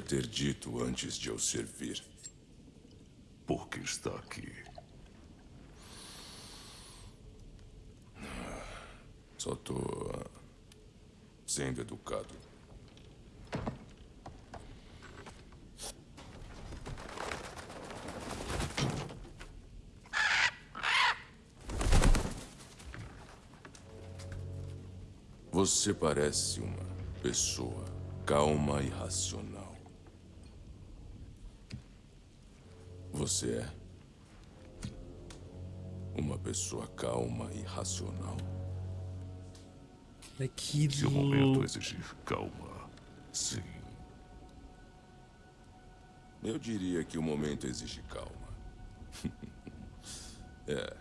Ter dito antes de eu servir. Por que está aqui? Só tô ah, sendo educado. Você parece uma pessoa calma e racional. Você é uma pessoa calma e racional. Que Se o momento exigir calma, sim. Eu diria que o momento exige calma. *laughs* é.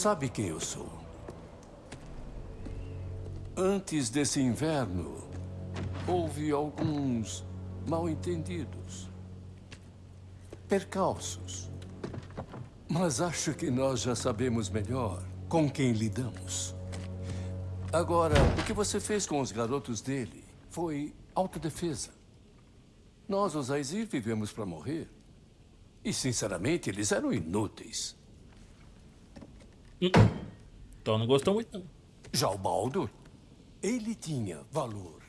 Sabe quem eu sou? Antes desse inverno, houve alguns mal-entendidos, percalços. Mas acho que nós já sabemos melhor com quem lidamos. Agora, o que você fez com os garotos dele foi autodefesa. Nós, os Aizir, vivemos para morrer. E, sinceramente, eles eram inúteis. Então não gostou muito. Já o Baldur, ele tinha valor.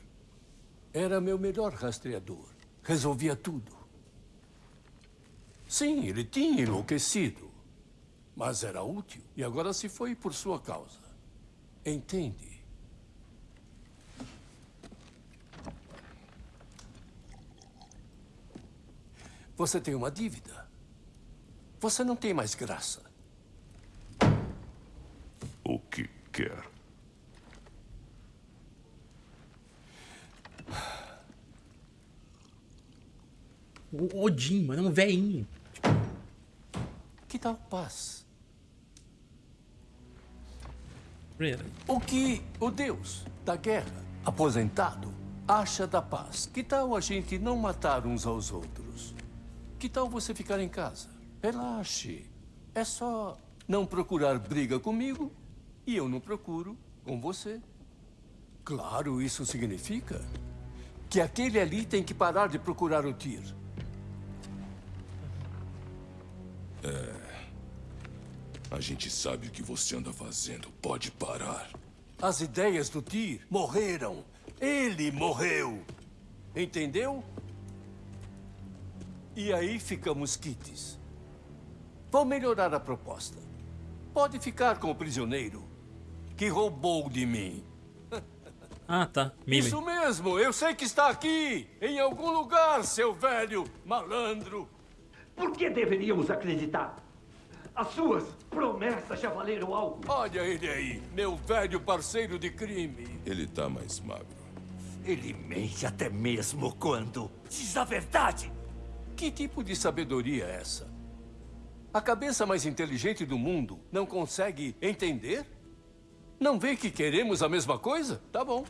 Era meu melhor rastreador. Resolvia tudo. Sim, ele tinha enlouquecido. Mas era útil e agora se foi por sua causa. Entende? Você tem uma dívida. Você não tem mais graça. O que quer? O Odin, mano, é um velhinho. Que tal paz? O que o deus da guerra, aposentado, acha da paz? Que tal a gente não matar uns aos outros? Que tal você ficar em casa? Relaxe. É só não procurar briga comigo e eu não procuro com você. Claro, isso significa que aquele ali tem que parar de procurar o Tyr. A gente sabe o que você anda fazendo. Pode parar. As ideias do Tyr morreram. Ele morreu. Entendeu? E aí ficamos quites. Vou melhorar a proposta. Pode ficar com o prisioneiro que roubou de mim. *laughs* Ah, tá. Mime. Isso mesmo, eu sei que está aqui, em algum lugar, seu velho malandro. Por que deveríamos acreditar? As suas promessas já valeram algo. Olha ele aí, meu velho parceiro de crime. Ele tá mais magro. Ele mente até mesmo quando diz a verdade. Que tipo de sabedoria é essa? A cabeça mais inteligente do mundo não consegue entender? Não vê que queremos a mesma coisa? Tá bom.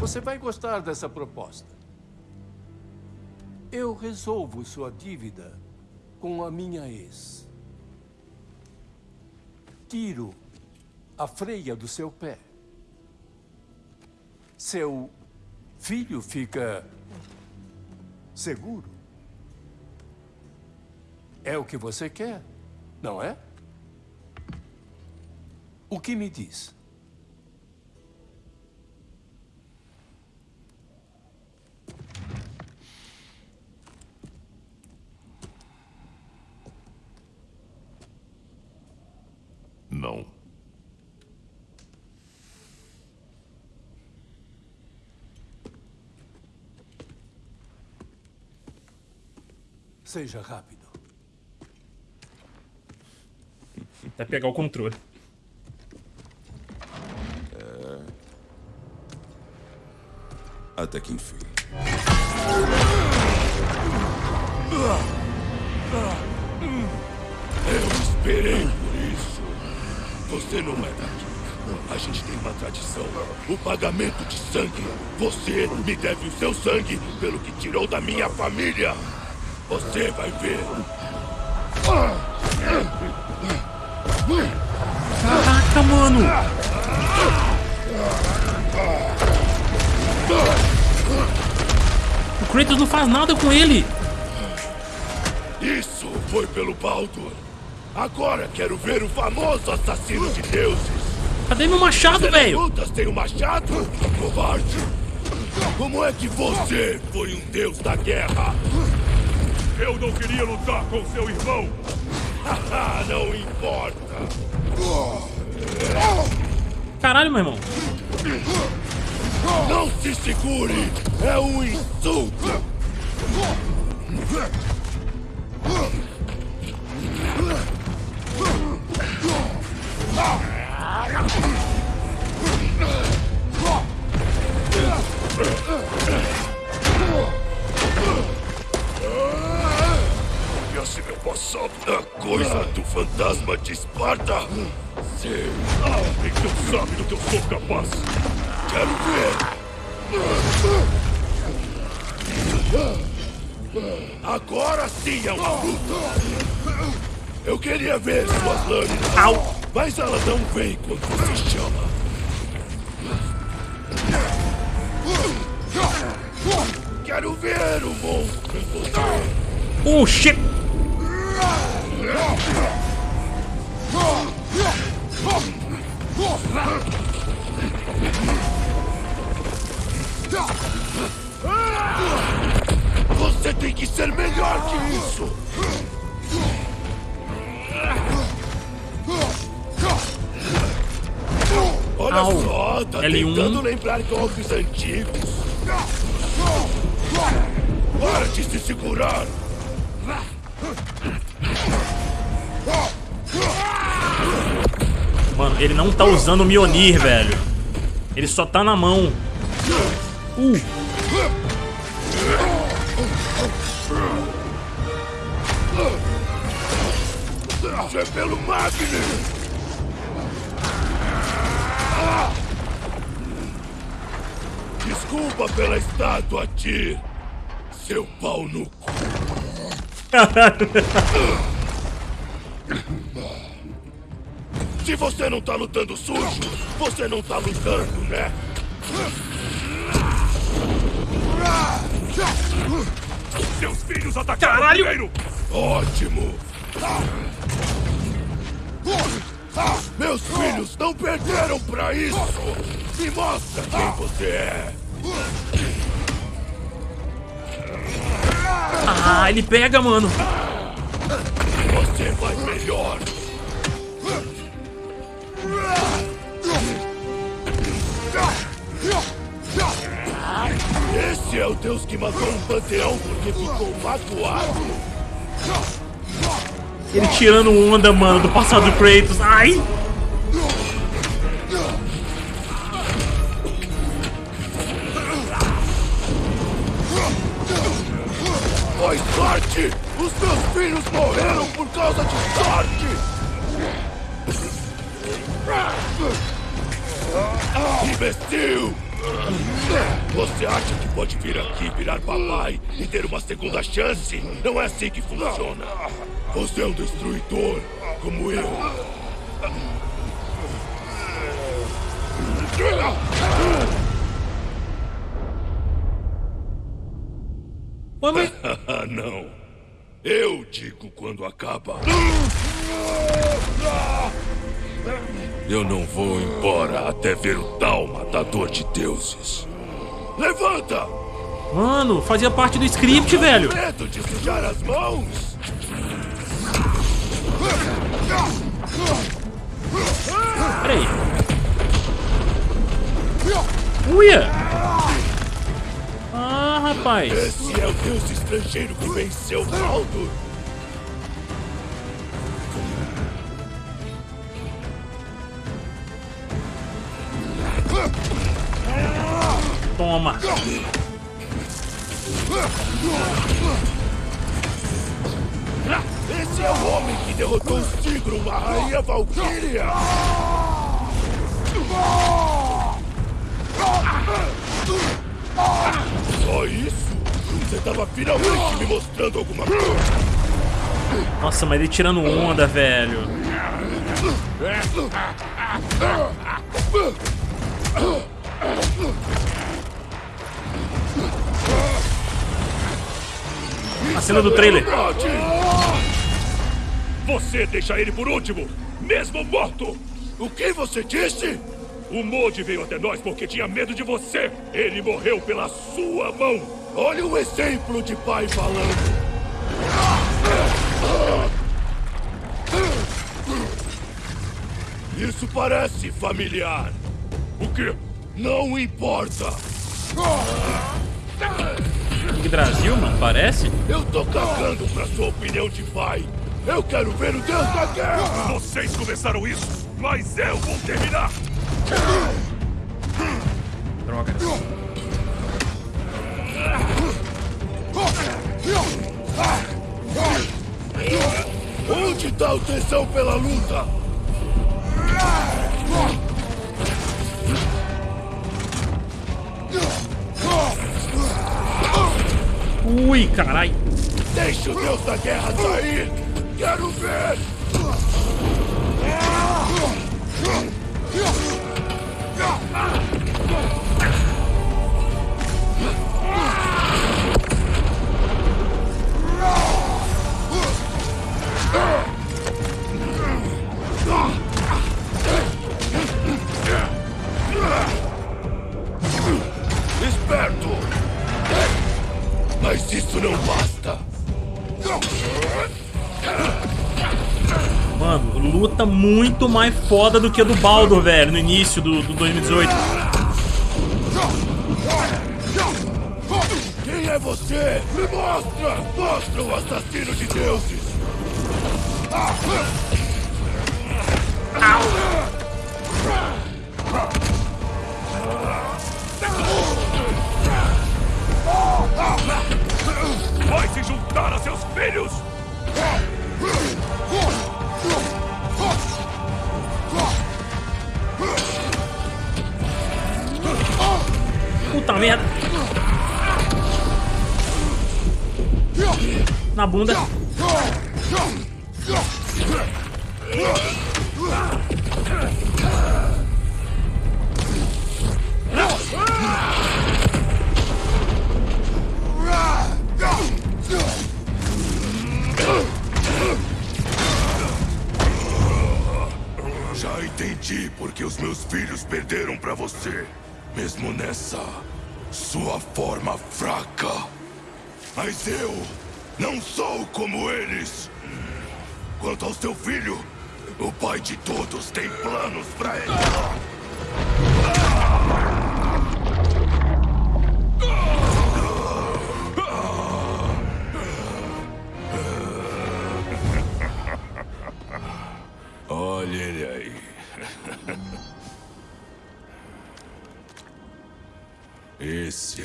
Você vai gostar dessa proposta. Eu resolvo sua dívida com a minha ex. Tiro a freia do seu pé. Seu filho fica seguro. É o que você quer, não é? O que me diz? Não. Seja rápido. Até pegar o controle. Até que enfim. Eu esperei por isso. Você não é daqui. A gente tem uma tradição. O pagamento de sangue. Você me deve o seu sangue pelo que tirou da minha família. Você vai ver. Caraca, mano! O Kratos não faz nada com ele! Isso foi pelo Baldur. Agora quero ver o famoso assassino de deuses. Cadê meu machado, velho? Lutas tem um machado? Covarde! Como é que você foi um deus da guerra? Eu não queria lutar com seu irmão! *laughs* não importa! Caralho, meu irmão. Não se segure! É um insulto! E assim eu posso A coisa do fantasma de Esparta? Sei. Então sabe do que eu sou capaz. Quero ver. Agora sim é uma luta. Eu queria ver suas lâminas. Au. Mas ela não vem quando você chama. Quero ver o monstro em você. Oh, shit! Você tem que ser melhor que isso! Olha Au. só, tá L1. tentando lembrar golpes antigos. Para de se segurar! Mano, ele não tá usando o Mionir, velho. Ele só tá na mão. Uh, é pelo Magnus! Desculpa pela estátua, Tyr. Seu pau no cu. Se você não tá lutando sujo, você não tá lutando, né? Seus filhos atacaram Caralho! primeiro! Ótimo! Meus filhos não perderam pra isso! Me mostra quem você é! ah, ele pega, mano. Você vai melhor! Esse é o deus que matou um panteão porque ficou magoado? Ele tirando onda, mano, do passado do Kratos. Ai! Foi sorte! Os meus filhos morreram por causa de sorte! Imbecil! Você acha que pode vir aqui virar papai e ter uma segunda chance? Não é assim que funciona. Você é um destruidor, como eu. Ah, *laughs* não. Eu digo quando acaba. *laughs* Eu não vou embora até ver o tal matador de deuses. Levanta! Mano, fazia parte do script, velho. Medo de sujar as mãos? Peraí. Uia! Ah, rapaz. Esse é o deus estrangeiro que venceu Baldur. Toma. Esse é o homem que derrotou o Sigro, uma rainha valquíria. Só isso? Você tava finalmente me mostrando alguma coisa. Nossa, mas ele tirando onda, velho. A cena do trailer. Você deixa ele por último, mesmo morto! O que você disse? O Modi veio até nós porque tinha medo de você. Ele morreu pela sua mão. Olha o exemplo de pai falando. Isso parece familiar. O quê? Não importa. Que Brasil, mano, parece? Eu tô cagando pra sua opinião de pai. Eu quero ver o Deus da Guerra! Vocês começaram isso, mas eu vou terminar! Droga. total tensão pela luta. Ui, carai. Deixe o deus da guerra sair. Quero ver. Esperto! Luta muito mais foda do que a do Baldur, velho, no início do, do 2018. Quem é você? Me mostra! Mostra o assassino de deuses! Vai se juntar a seus filhos! Puta merda. Na bunda. Já entendi porque os meus filhos perderam pra você. Mesmo nessa sua forma fraca. Mas eu não sou como eles. Quanto ao seu filho, o pai de todos tem planos pra ele.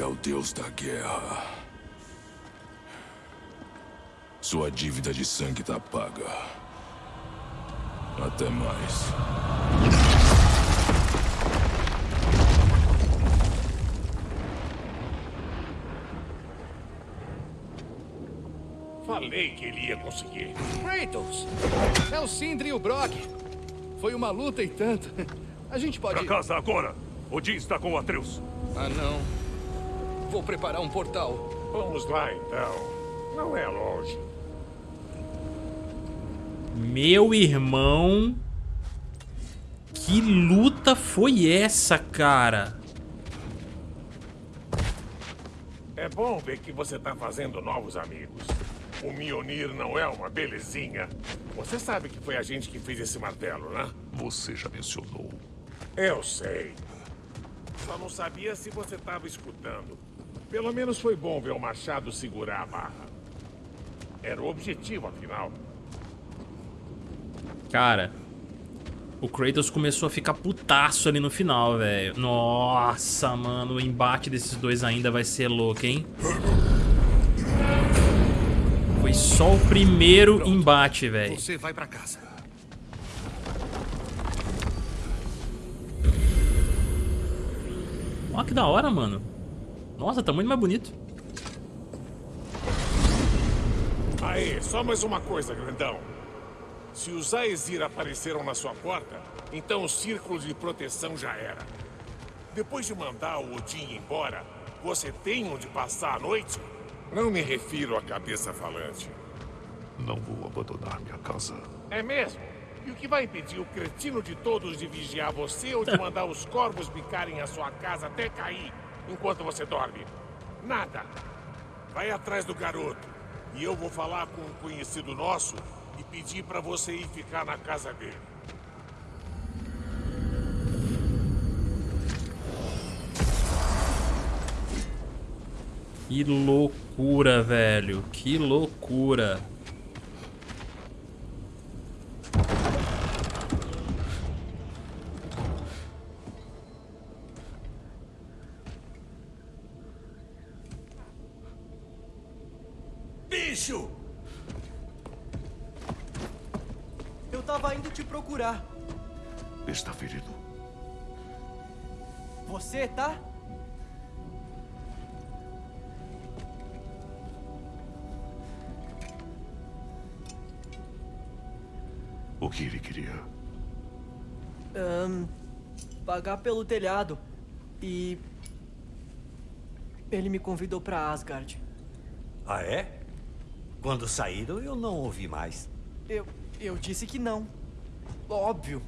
O deus da guerra. Sua dívida de sangue tá paga. Até mais. Falei que ele ia conseguir. Kratos! É o Sindri e o Brock. Foi uma luta e tanto. *laughs* A gente pode... Pra casa agora! Odin está com o Atreus. Ah, não. Vou preparar um portal. Vamos lá, então. Não é longe. Meu irmão. Que luta foi essa, cara? É bom ver que você tá fazendo novos amigos. O Mionir não é uma belezinha. Você sabe que foi a gente que fez esse martelo, né? Você já mencionou. Eu sei. Só não sabia se você estava escutando. Pelo menos foi bom ver o Machado segurar a barra. Era o objetivo, afinal. Cara, o Kratos começou a ficar putaço ali no final, velho. Nossa, mano, o embate desses dois ainda vai ser louco, hein? Foi só o primeiro embate, velho. Você vai pra casa. Ó, que da hora, mano. Nossa, tá muito mais bonito. Aí, só mais uma coisa, grandão. Se os Aesir apareceram na sua porta, então o círculo de proteção já era. Depois de mandar o Odin embora, você tem onde passar a noite? Não me refiro à cabeça falante. Não vou abandonar minha casa. É mesmo? E o que vai impedir o cretino de todos de vigiar você ou de *laughs* mandar os corvos picarem a sua casa até cair enquanto você dorme? Nada. Vai atrás do garoto. E eu vou falar com um conhecido nosso e pedir pra você ir ficar na casa dele. Que loucura, velho. Que loucura. Pagar pelo telhado. E. Ele me convidou pra Asgard. Ah, é? Quando saíram, eu não ouvi mais. Eu. Eu disse que não. Óbvio.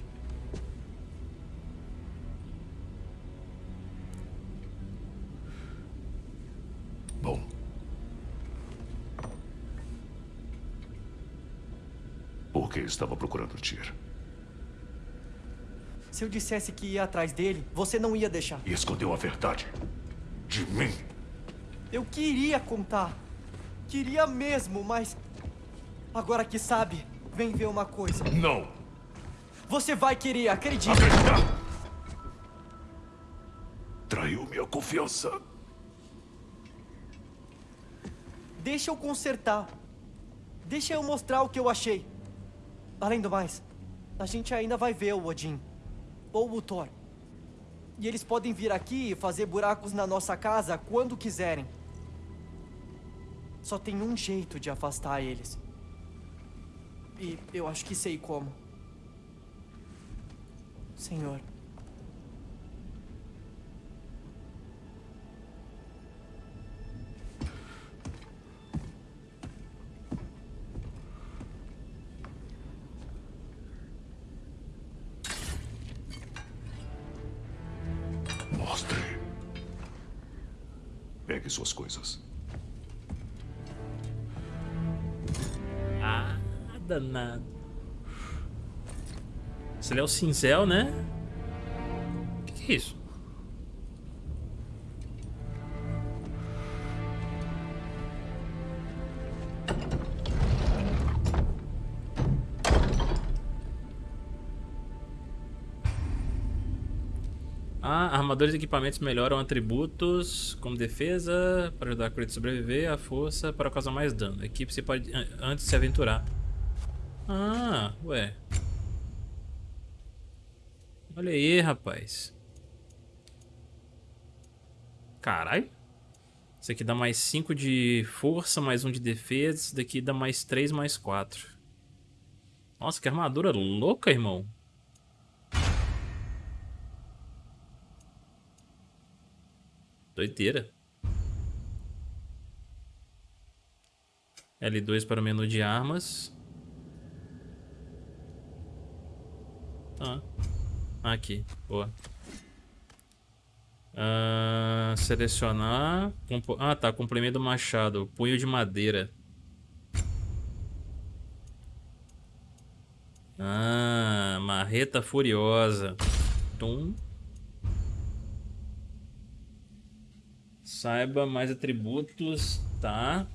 Bom. Por que estava procurando Tyr? Se eu dissesse que ia atrás dele, você não ia deixar. E escondeu a verdade. De mim. Eu queria contar. Queria mesmo, mas. Agora que sabe, vem ver uma coisa. Não! Você vai querer, acredite. Acreditar! Traiu minha confiança. Deixa eu consertar. Deixa eu mostrar o que eu achei. Além do mais, a gente ainda vai ver o Odin. Ou o Thor. E eles podem vir aqui e fazer buracos na nossa casa quando quiserem. Só tem um jeito de afastar eles. E eu acho que sei como. Senhor. Pegue suas coisas. Ah, danado. Esse ali é o cincel, né? O que, que é isso? Ah, armadores e equipamentos melhoram atributos como defesa para ajudar a Kratos a sobreviver, a força para causar mais dano. A equipe se pode an- antes se aventurar. Ah, ué. Olha aí, rapaz. Caralho. Isso aqui dá mais 5 de força, mais 1 um de defesa. Isso daqui dá mais 3, mais 4. Nossa, que armadura louca, irmão. Doideira. L2 para o menu de armas. Ah. Aqui, boa. Ah, selecionar. Ah, tá. Complemento do machado. Punho de madeira. Ah, marreta furiosa. Tum. Saiba mais atributos, tá?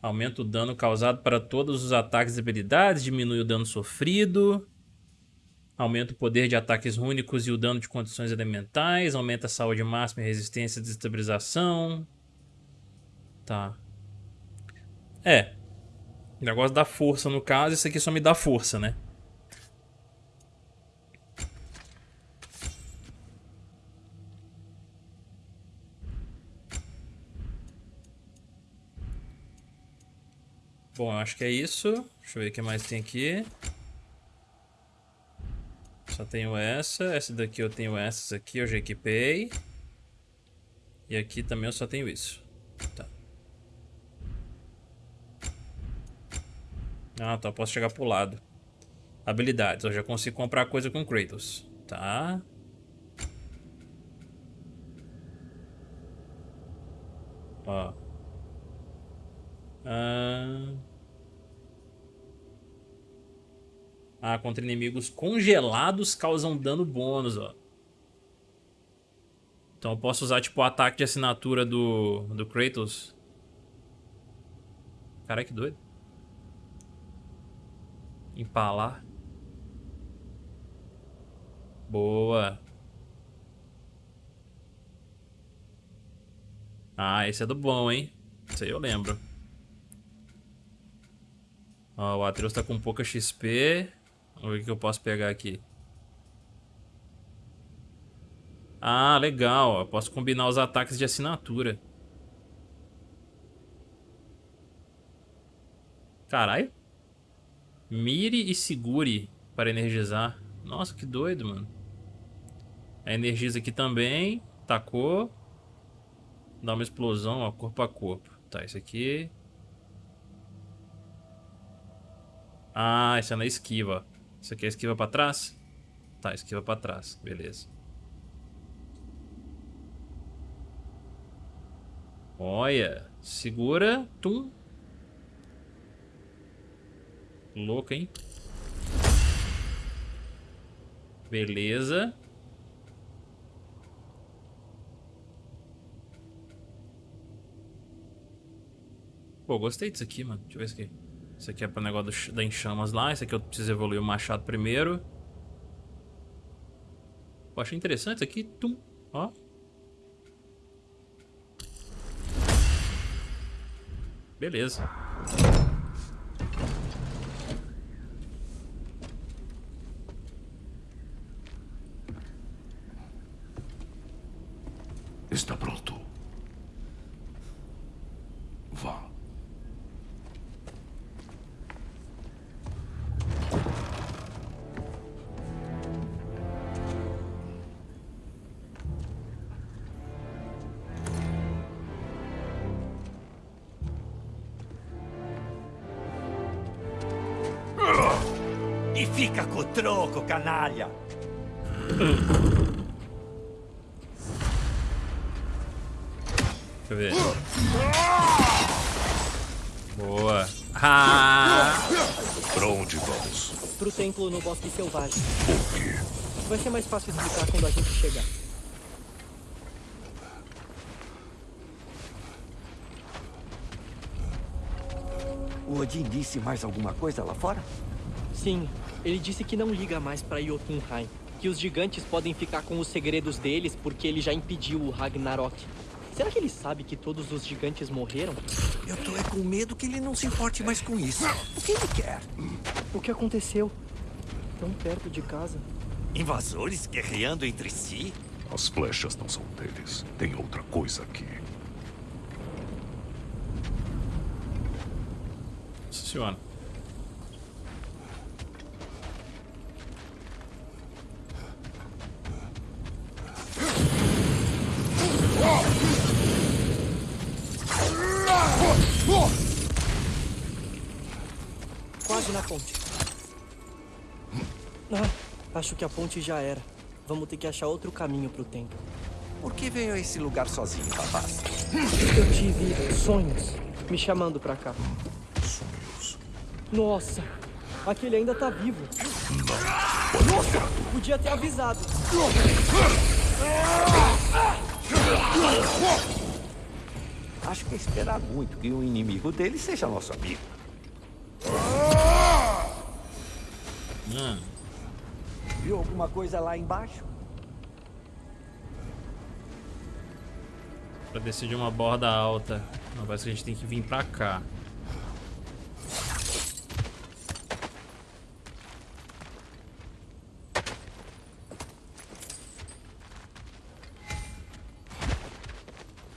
Aumenta o dano causado para todos os ataques e habilidades, diminui o dano sofrido. Aumenta o poder de ataques únicos e o dano de condições elementais. Aumenta a saúde máxima e resistência e desestabilização. Tá. É. O negócio da força no caso, isso aqui só me dá força, né? Bom, eu acho que é isso. Deixa eu ver o que mais tem aqui. Só tenho essa. Essa daqui eu tenho essas aqui, eu já equipei. E aqui também eu só tenho isso. Tá. Ah, tá. Eu posso chegar pro lado. Habilidades. Eu já consigo comprar coisa com Kratos. Tá. Ó. Ah... ah, contra inimigos congelados causam dano bônus, ó. Então eu posso usar, tipo, o ataque de assinatura do, do Kratos. Caralho, que doido. Empalar. Boa. Ah, esse é do bom, hein? Isso aí eu lembro. Ó. Ó, o Atreus tá com pouca XP. Vamos ver o que eu posso pegar aqui. Ah, legal. Eu posso combinar os ataques de assinatura. Caralho. Mire e segure para energizar. Nossa, que doido, mano. Energiza aqui também. Tacou. Dá uma explosão, ó, corpo a corpo. Tá, isso aqui. Ah, isso é na esquiva. Isso aqui é esquiva pra trás? Tá, esquiva pra trás. Beleza. Olha. Segura. Tum. Louco, hein? Beleza. Pô, gostei disso aqui, mano. Deixa eu ver isso aqui. Isso aqui é pro negócio da enxamas lá. Isso aqui eu preciso evoluir o machado primeiro. Pô, achei interessante isso aqui. Tum. Ó. Beleza. Canalha. Deixa eu ver. Boa. Ah! Pra onde vamos? Pro templo no Bosque Selvagem. Por quê? Vai ser mais fácil explicar quando a gente chegar. O Odin disse mais alguma coisa lá fora? Sim, ele disse que não liga mais pra Jotunheim. Que os gigantes podem ficar com os segredos deles porque ele já impediu o Ragnarok. Será que ele sabe que todos os gigantes morreram? Eu tô é com medo que ele não se importe mais com isso. O que ele quer? O que aconteceu? Tão perto de casa. Invasores guerreando entre si? As flechas não são deles. Tem outra coisa aqui. Funciona. Acho que a ponte já era. Vamos ter que achar outro caminho pro templo. Por que veio a esse lugar sozinho, rapaz? Eu tive sonhos me chamando pra cá. Sonhos. Nossa, aquele ainda tá vivo. Não. Ficar. Podia ter avisado. Acho que é esperar muito que o inimigo dele seja nosso amigo. Hum. Viu alguma coisa lá embaixo? Pra decidir uma borda alta. Não, parece que a gente tem que vir pra cá.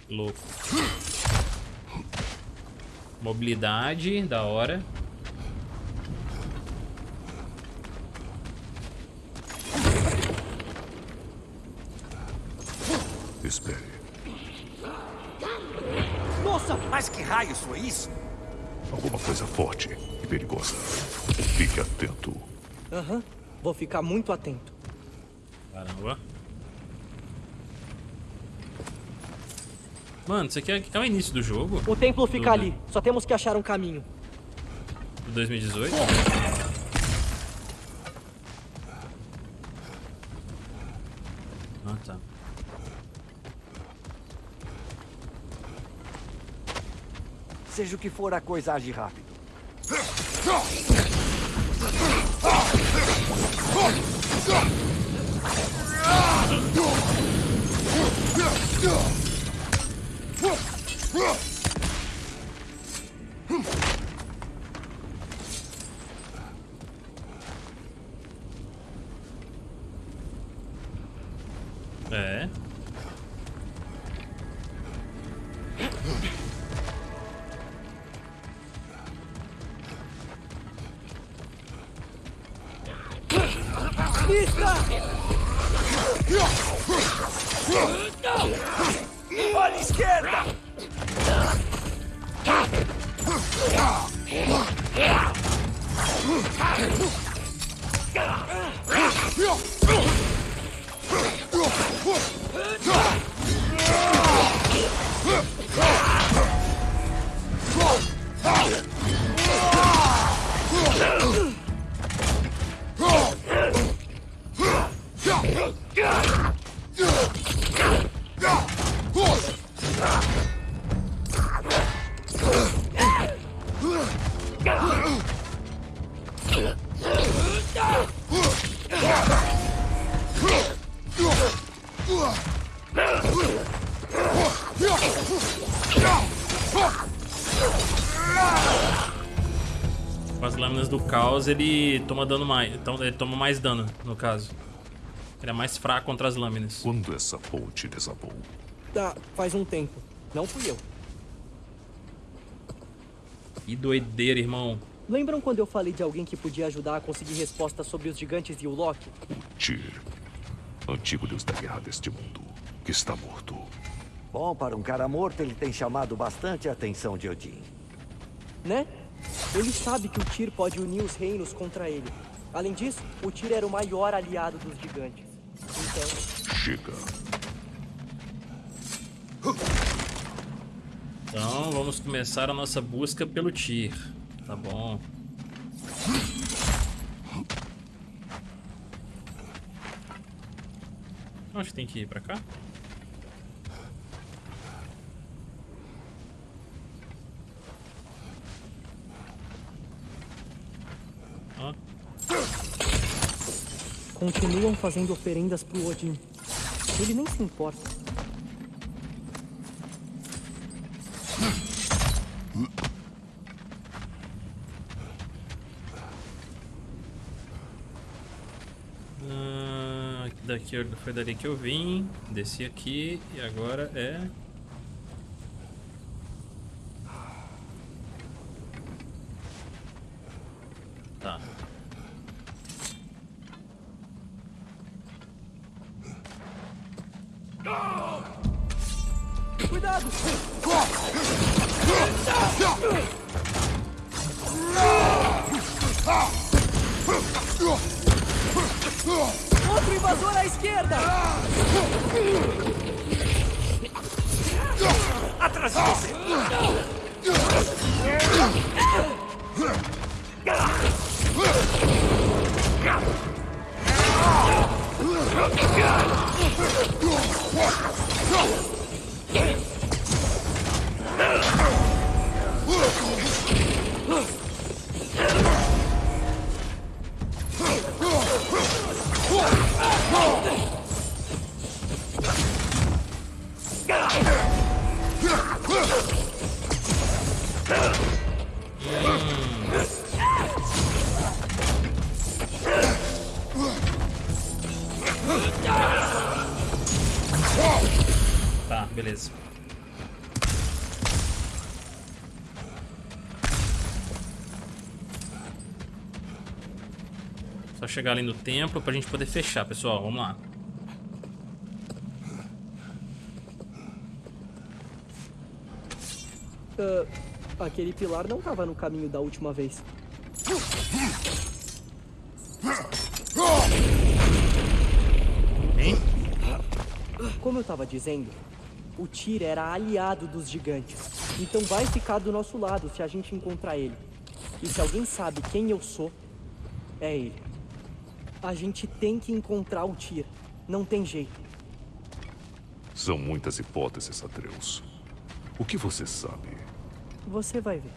Louco. Mobilidade, da hora. Espere. Nossa! Mas que raios foi isso? Alguma coisa forte e perigosa. Fique atento. Aham, vou ficar muito atento. Caramba. Mano, isso aqui é, é o início do jogo? O templo fica Do- ali. Só temos que achar um caminho. Do 2018? Seja o que for, a coisa age rápido. vista! Ele toma dano mais. Então ele toma mais dano, no caso. Ele é mais fraco contra as lâminas. Quando essa ponte desabou? Tá, faz um tempo. Não fui eu. Que doideira, irmão. Lembram quando eu falei de alguém que podia ajudar a conseguir respostas sobre os gigantes e o Loki? Tyr, antigo deus da guerra deste mundo, que está morto. Bom, para um cara morto, ele tem chamado bastante a atenção de Odin. Ele sabe que o Tyr pode unir os reinos contra ele. Além disso, o Tyr era o maior aliado dos gigantes. Então, Chega. Então vamos começar a nossa busca pelo Tyr. Tá bom. Acho que tem que ir pra cá. Continuam fazendo oferendas pro Odin. Ele nem se importa. Ah, daqui foi dali que eu vim, desci aqui e agora é. Chegar ali no templo pra gente poder fechar, pessoal. Vamos lá. Ah, aquele pilar não tava no caminho da última vez. Hein? Como eu tava dizendo, o Tyr era aliado dos gigantes. Então vai ficar do nosso lado se a gente encontrar ele. E se alguém sabe quem eu sou, é ele. A gente tem que encontrar o Tyr. Não tem jeito. São muitas hipóteses, Atreus. O que você sabe? Você vai ver.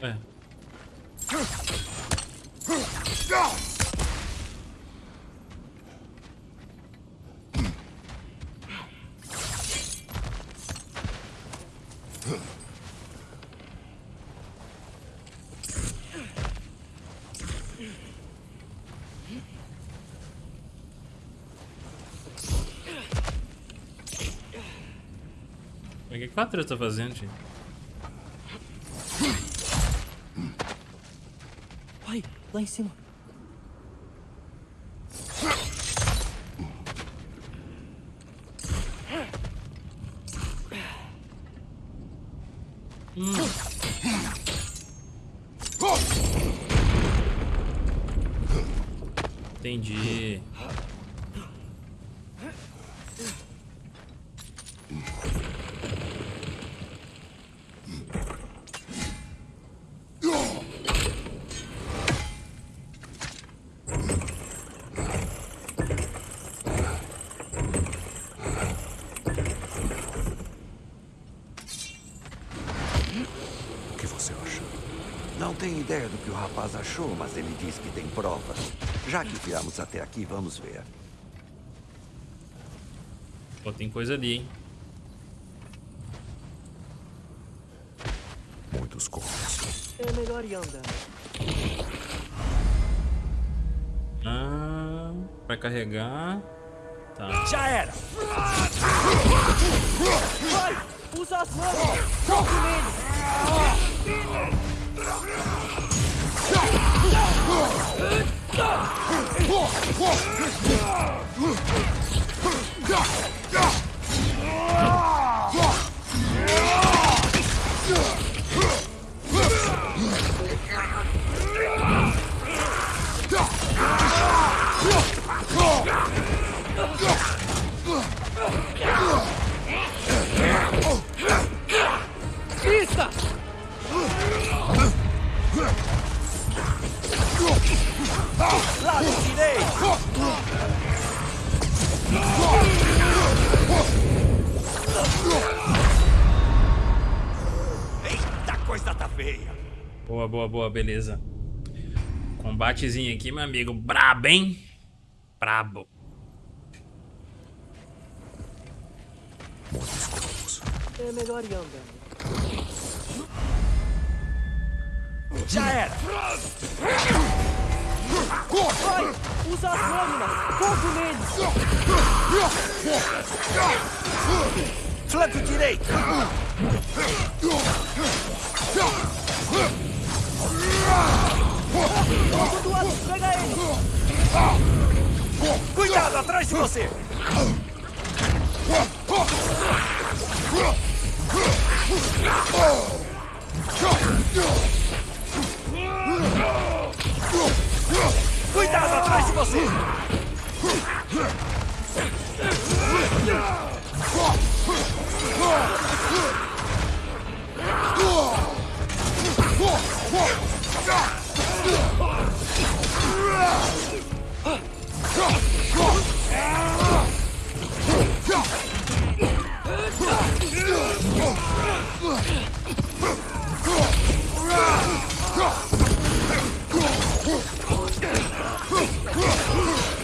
É. quatro está fazendo, gente? Pai, lá em cima. Hum. Entendi. Tenho ideia do que o rapaz achou, mas ele diz que tem provas. Já que viemos até aqui, vamos ver. Pô, tem coisa ali, hein? Muitos corpos. É melhor ir andando. Ah, vai carregar. Tá. Já era! Vai! Usa as mãos! Fogo nele! Pista! Boa, beleza. Combatezinho aqui, meu amigo. Brabo, hein? Brabo. É melhor ir andando. Já era! Vai! Usa as lâminas! Fogo nele! Flanco direito! Cuidado, atrás de você! Cuidado, atrás de você!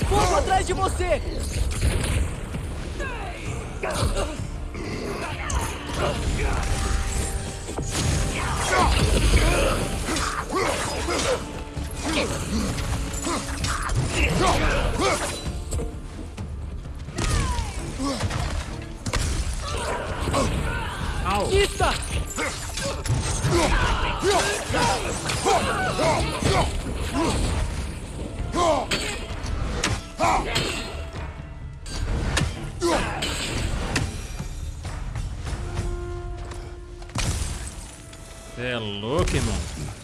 Fogo atrás de você! Cê é louco, irmão.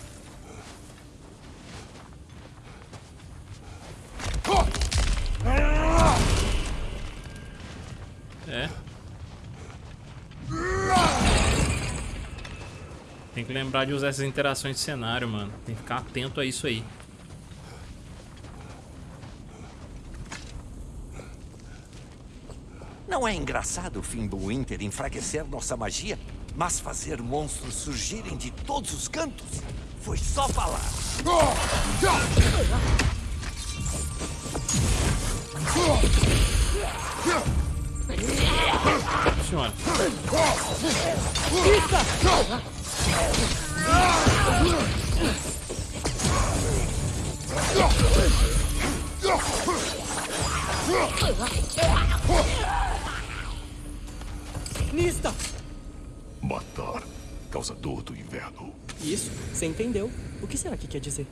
Lembrar de usar essas interações de cenário, mano. Tem que ficar atento a isso aí. Não é engraçado o Fimbulwinter enfraquecer nossa magia, mas fazer monstros surgirem de todos os cantos? Foi só falar. Senhora. Nista! Matar. Causador do inverno. Isso, você entendeu. O que será que quer dizer?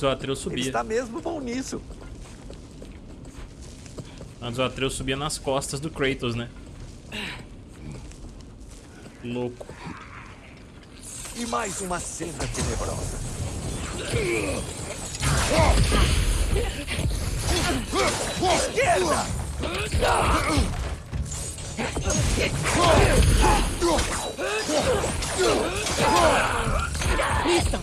Antes o Atreus Ele subia. está mesmo bom nisso. Antes o Atreus subia nas costas do Kratos, né? Louco. E mais uma cena tenebrosa. Esquerda! Eu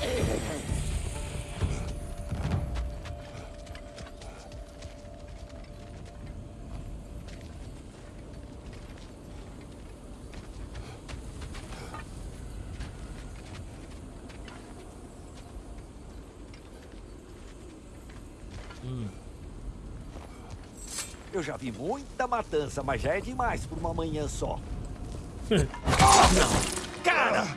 já vi muita matança, mas já é demais por uma manhã só. *laughs* Não! Cara!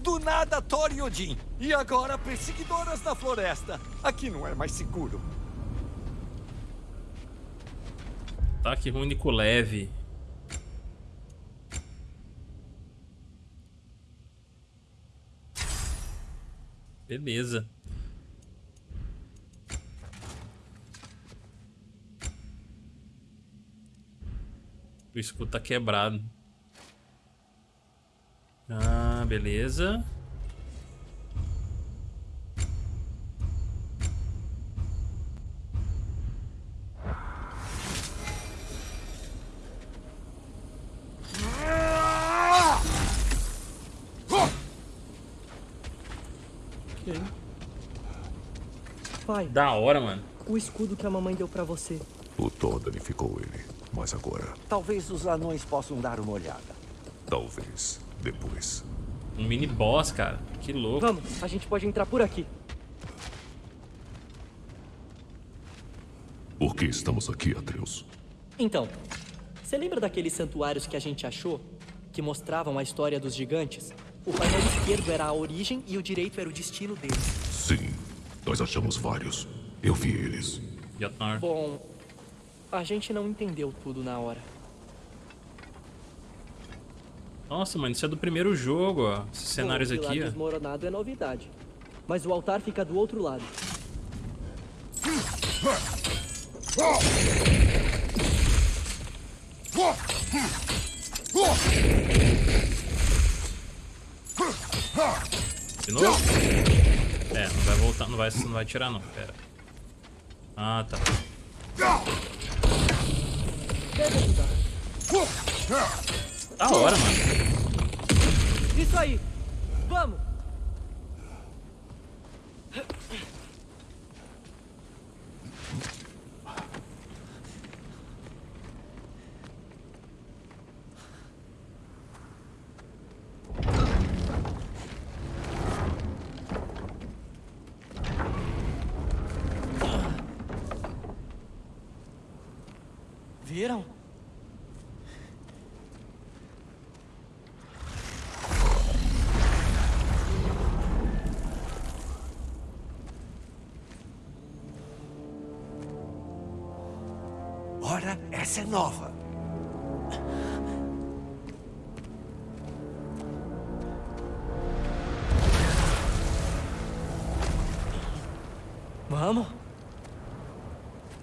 Do nada, Thor e Odin. E agora, perseguidoras da floresta. Aqui não é mais seguro. Ataque único leve. Beleza. O escudo tá quebrado. Ah, beleza. Pai, Da hora, mano. o escudo que a mamãe deu pra você. O Thor danificou ele. Mas agora, Talvez os anões possam dar uma olhada. talvez, depois. Um mini boss, cara. Que louco. Vamos, a gente pode entrar por aqui. Por que estamos aqui, Atreus? Então, você lembra daqueles santuários que a gente achou? Que mostravam a história dos gigantes? O painel esquerdo era a origem e o direito era o destino deles. Sim, nós achamos vários. Eu vi eles. Bom, a gente não entendeu tudo na hora. Nossa, mano, isso é do primeiro jogo, ó. Esses cenários Bom, aqui, ó. desmoronado é novidade. Mas o altar fica do outro lado. De novo? É, não vai voltar, não vai, não vai tirar não, pera. Ah, tá. Da hora, mano. Isso aí! Vamos! Essa é nova. Vamos?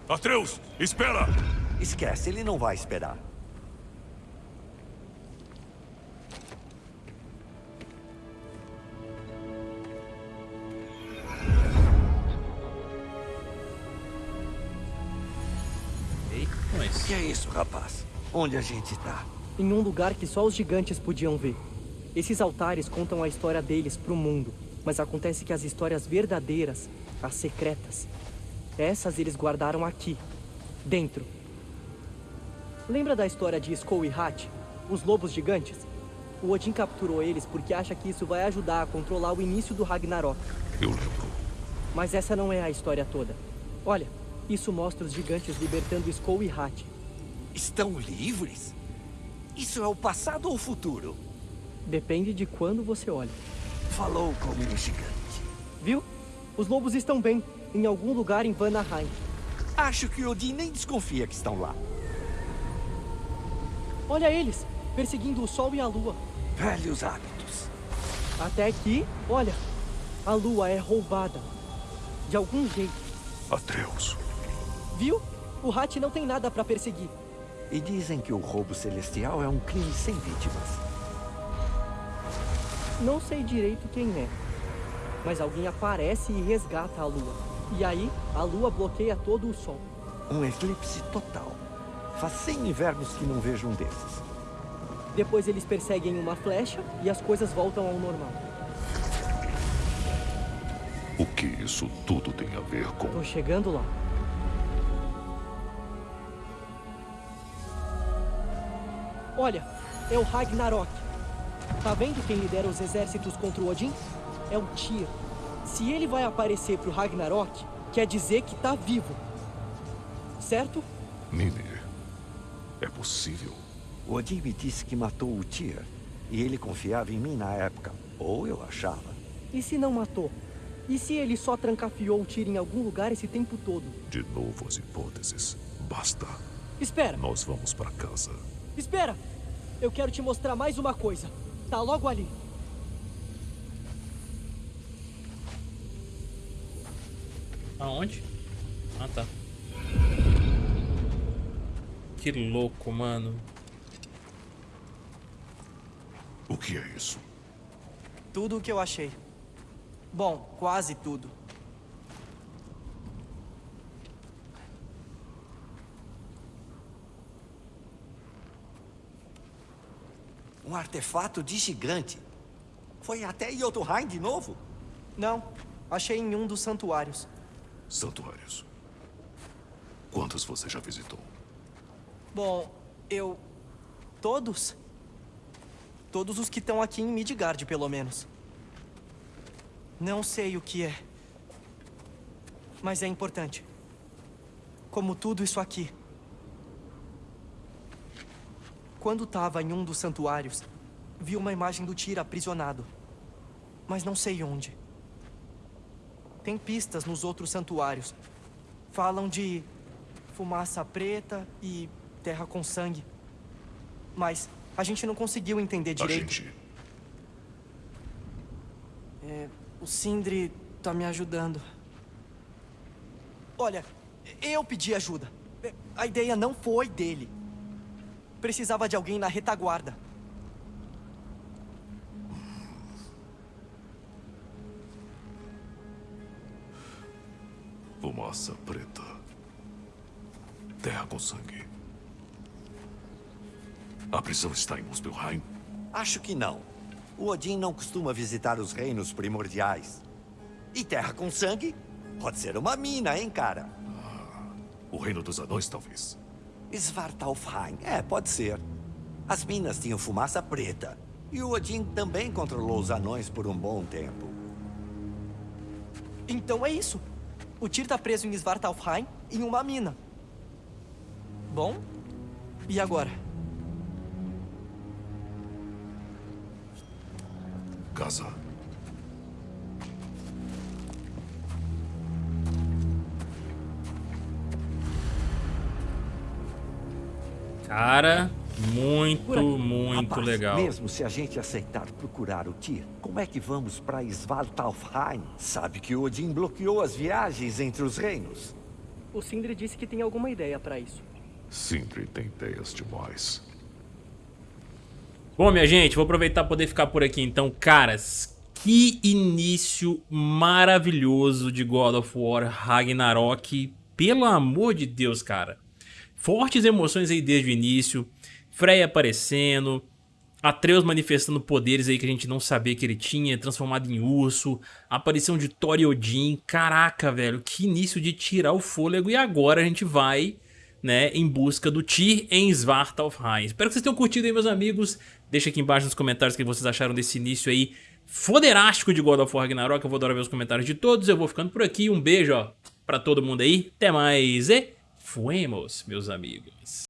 Atreus, espera! Esquece, ele não vai esperar. Rapaz? Onde a gente tá? Em um lugar que só os gigantes podiam ver. Esses altares contam a história deles pro mundo, mas acontece que as histórias verdadeiras, as secretas, essas eles guardaram aqui, dentro. Lembra da história de Skull e Hat, os lobos gigantes? O Odin capturou eles porque acha que isso vai ajudar a controlar o início do Ragnarok. Eu lembro. Mas essa não é a história toda. Olha, isso mostra os gigantes libertando Skull e Hat. Estão livres? Isso é o passado ou o futuro? Depende de quando você olha. Falou como um gigante. Viu? Os lobos estão bem, em algum lugar em Vanaheim. Acho que Odin nem desconfia que estão lá. Olha eles, perseguindo o sol e a lua. Velhos hábitos. Até que, olha, a lua é roubada. De algum jeito. Atreus. Viu? O Hat não tem nada pra perseguir. E dizem que o roubo celestial é um crime sem vítimas. Não sei direito quem é. Mas alguém aparece e resgata a lua. E aí, a lua bloqueia todo o sol. Um eclipse total. Faz 100 invernos que não vejo um desses. Depois eles perseguem uma flecha e as coisas voltam ao normal. O que isso tudo tem a ver com... Tô chegando lá. Olha, é o Ragnarok. Tá vendo quem lidera os exércitos contra o Odin? É o Tyr. Se ele vai aparecer pro Ragnarok, quer dizer que tá vivo. Certo? Mimir, é possível? O Odin me disse que matou o Tyr. E ele confiava em mim na época. Ou eu achava. E se não matou? E se ele só trancafiou o Tyr em algum lugar esse tempo todo? De novo as hipóteses. Basta. Espera! Nós vamos para casa. Espera! Eu quero te mostrar mais uma coisa. Tá logo ali. Aonde? Ah, tá. Que louco, mano. O que é isso? Tudo o que eu achei. Bom, quase tudo. Artefato de gigante. Foi até Jotunheim de novo? Não, achei em um dos santuários. Santuários. Quantos você já visitou? Bom, eu... Todos? Todos os que estão aqui em Midgard, pelo menos. Não sei o que é. Mas é importante. Como tudo isso aqui. Quando estava em um dos santuários, vi uma imagem do Tyr aprisionado. Mas não sei onde. Tem pistas nos outros santuários. Falam de fumaça preta e terra com sangue. Mas a gente não conseguiu entender direito. A gente... É, o Sindri tá me ajudando. Olha, eu pedi ajuda. A ideia não foi dele. Precisava de alguém na retaguarda. Fumaça preta. Terra com sangue. A prisão está em Muspelheim? Acho que não. O Odin não costuma visitar os reinos primordiais. E terra com sangue? Pode ser uma mina, hein, cara? O reino dos anões, talvez. Svartalfheim. É, pode ser. As minas tinham fumaça preta. E o Odin também controlou os anões por um bom tempo. Então é isso. O Tyr tá preso em Svartalfheim, em uma mina. Bom, e agora? Casa. Cara, muito, muito Rapaz, legal. Mesmo se a gente aceitar procurar o Tyr, como é que vamos para Svartalfheim? Sabe que o Odin bloqueou as viagens entre os reinos. O Sindri disse que tem alguma ideia pra isso. Sindri tem ideias demais. Bom, minha gente, vou aproveitar para poder ficar por aqui então. Caras, que início maravilhoso de God of War Ragnarok. Pelo amor de Deus, cara. Fortes emoções aí desde o início. Freya aparecendo. Atreus manifestando poderes aí que a gente não sabia que ele tinha, transformado em urso. Aparição de Thor e Odin. Caraca, velho, que início de tirar o fôlego. E agora a gente vai né, em busca do Tyr em Svartalfheim. Espero que vocês tenham curtido aí, meus amigos. Deixa aqui embaixo nos comentários o que vocês acharam desse início aí foderástico de God of War Ragnarok. Eu vou adorar ver os comentários de todos. Eu vou ficando por aqui. Um beijo, ó, pra todo mundo aí. Até mais e fuemos, meus amigos.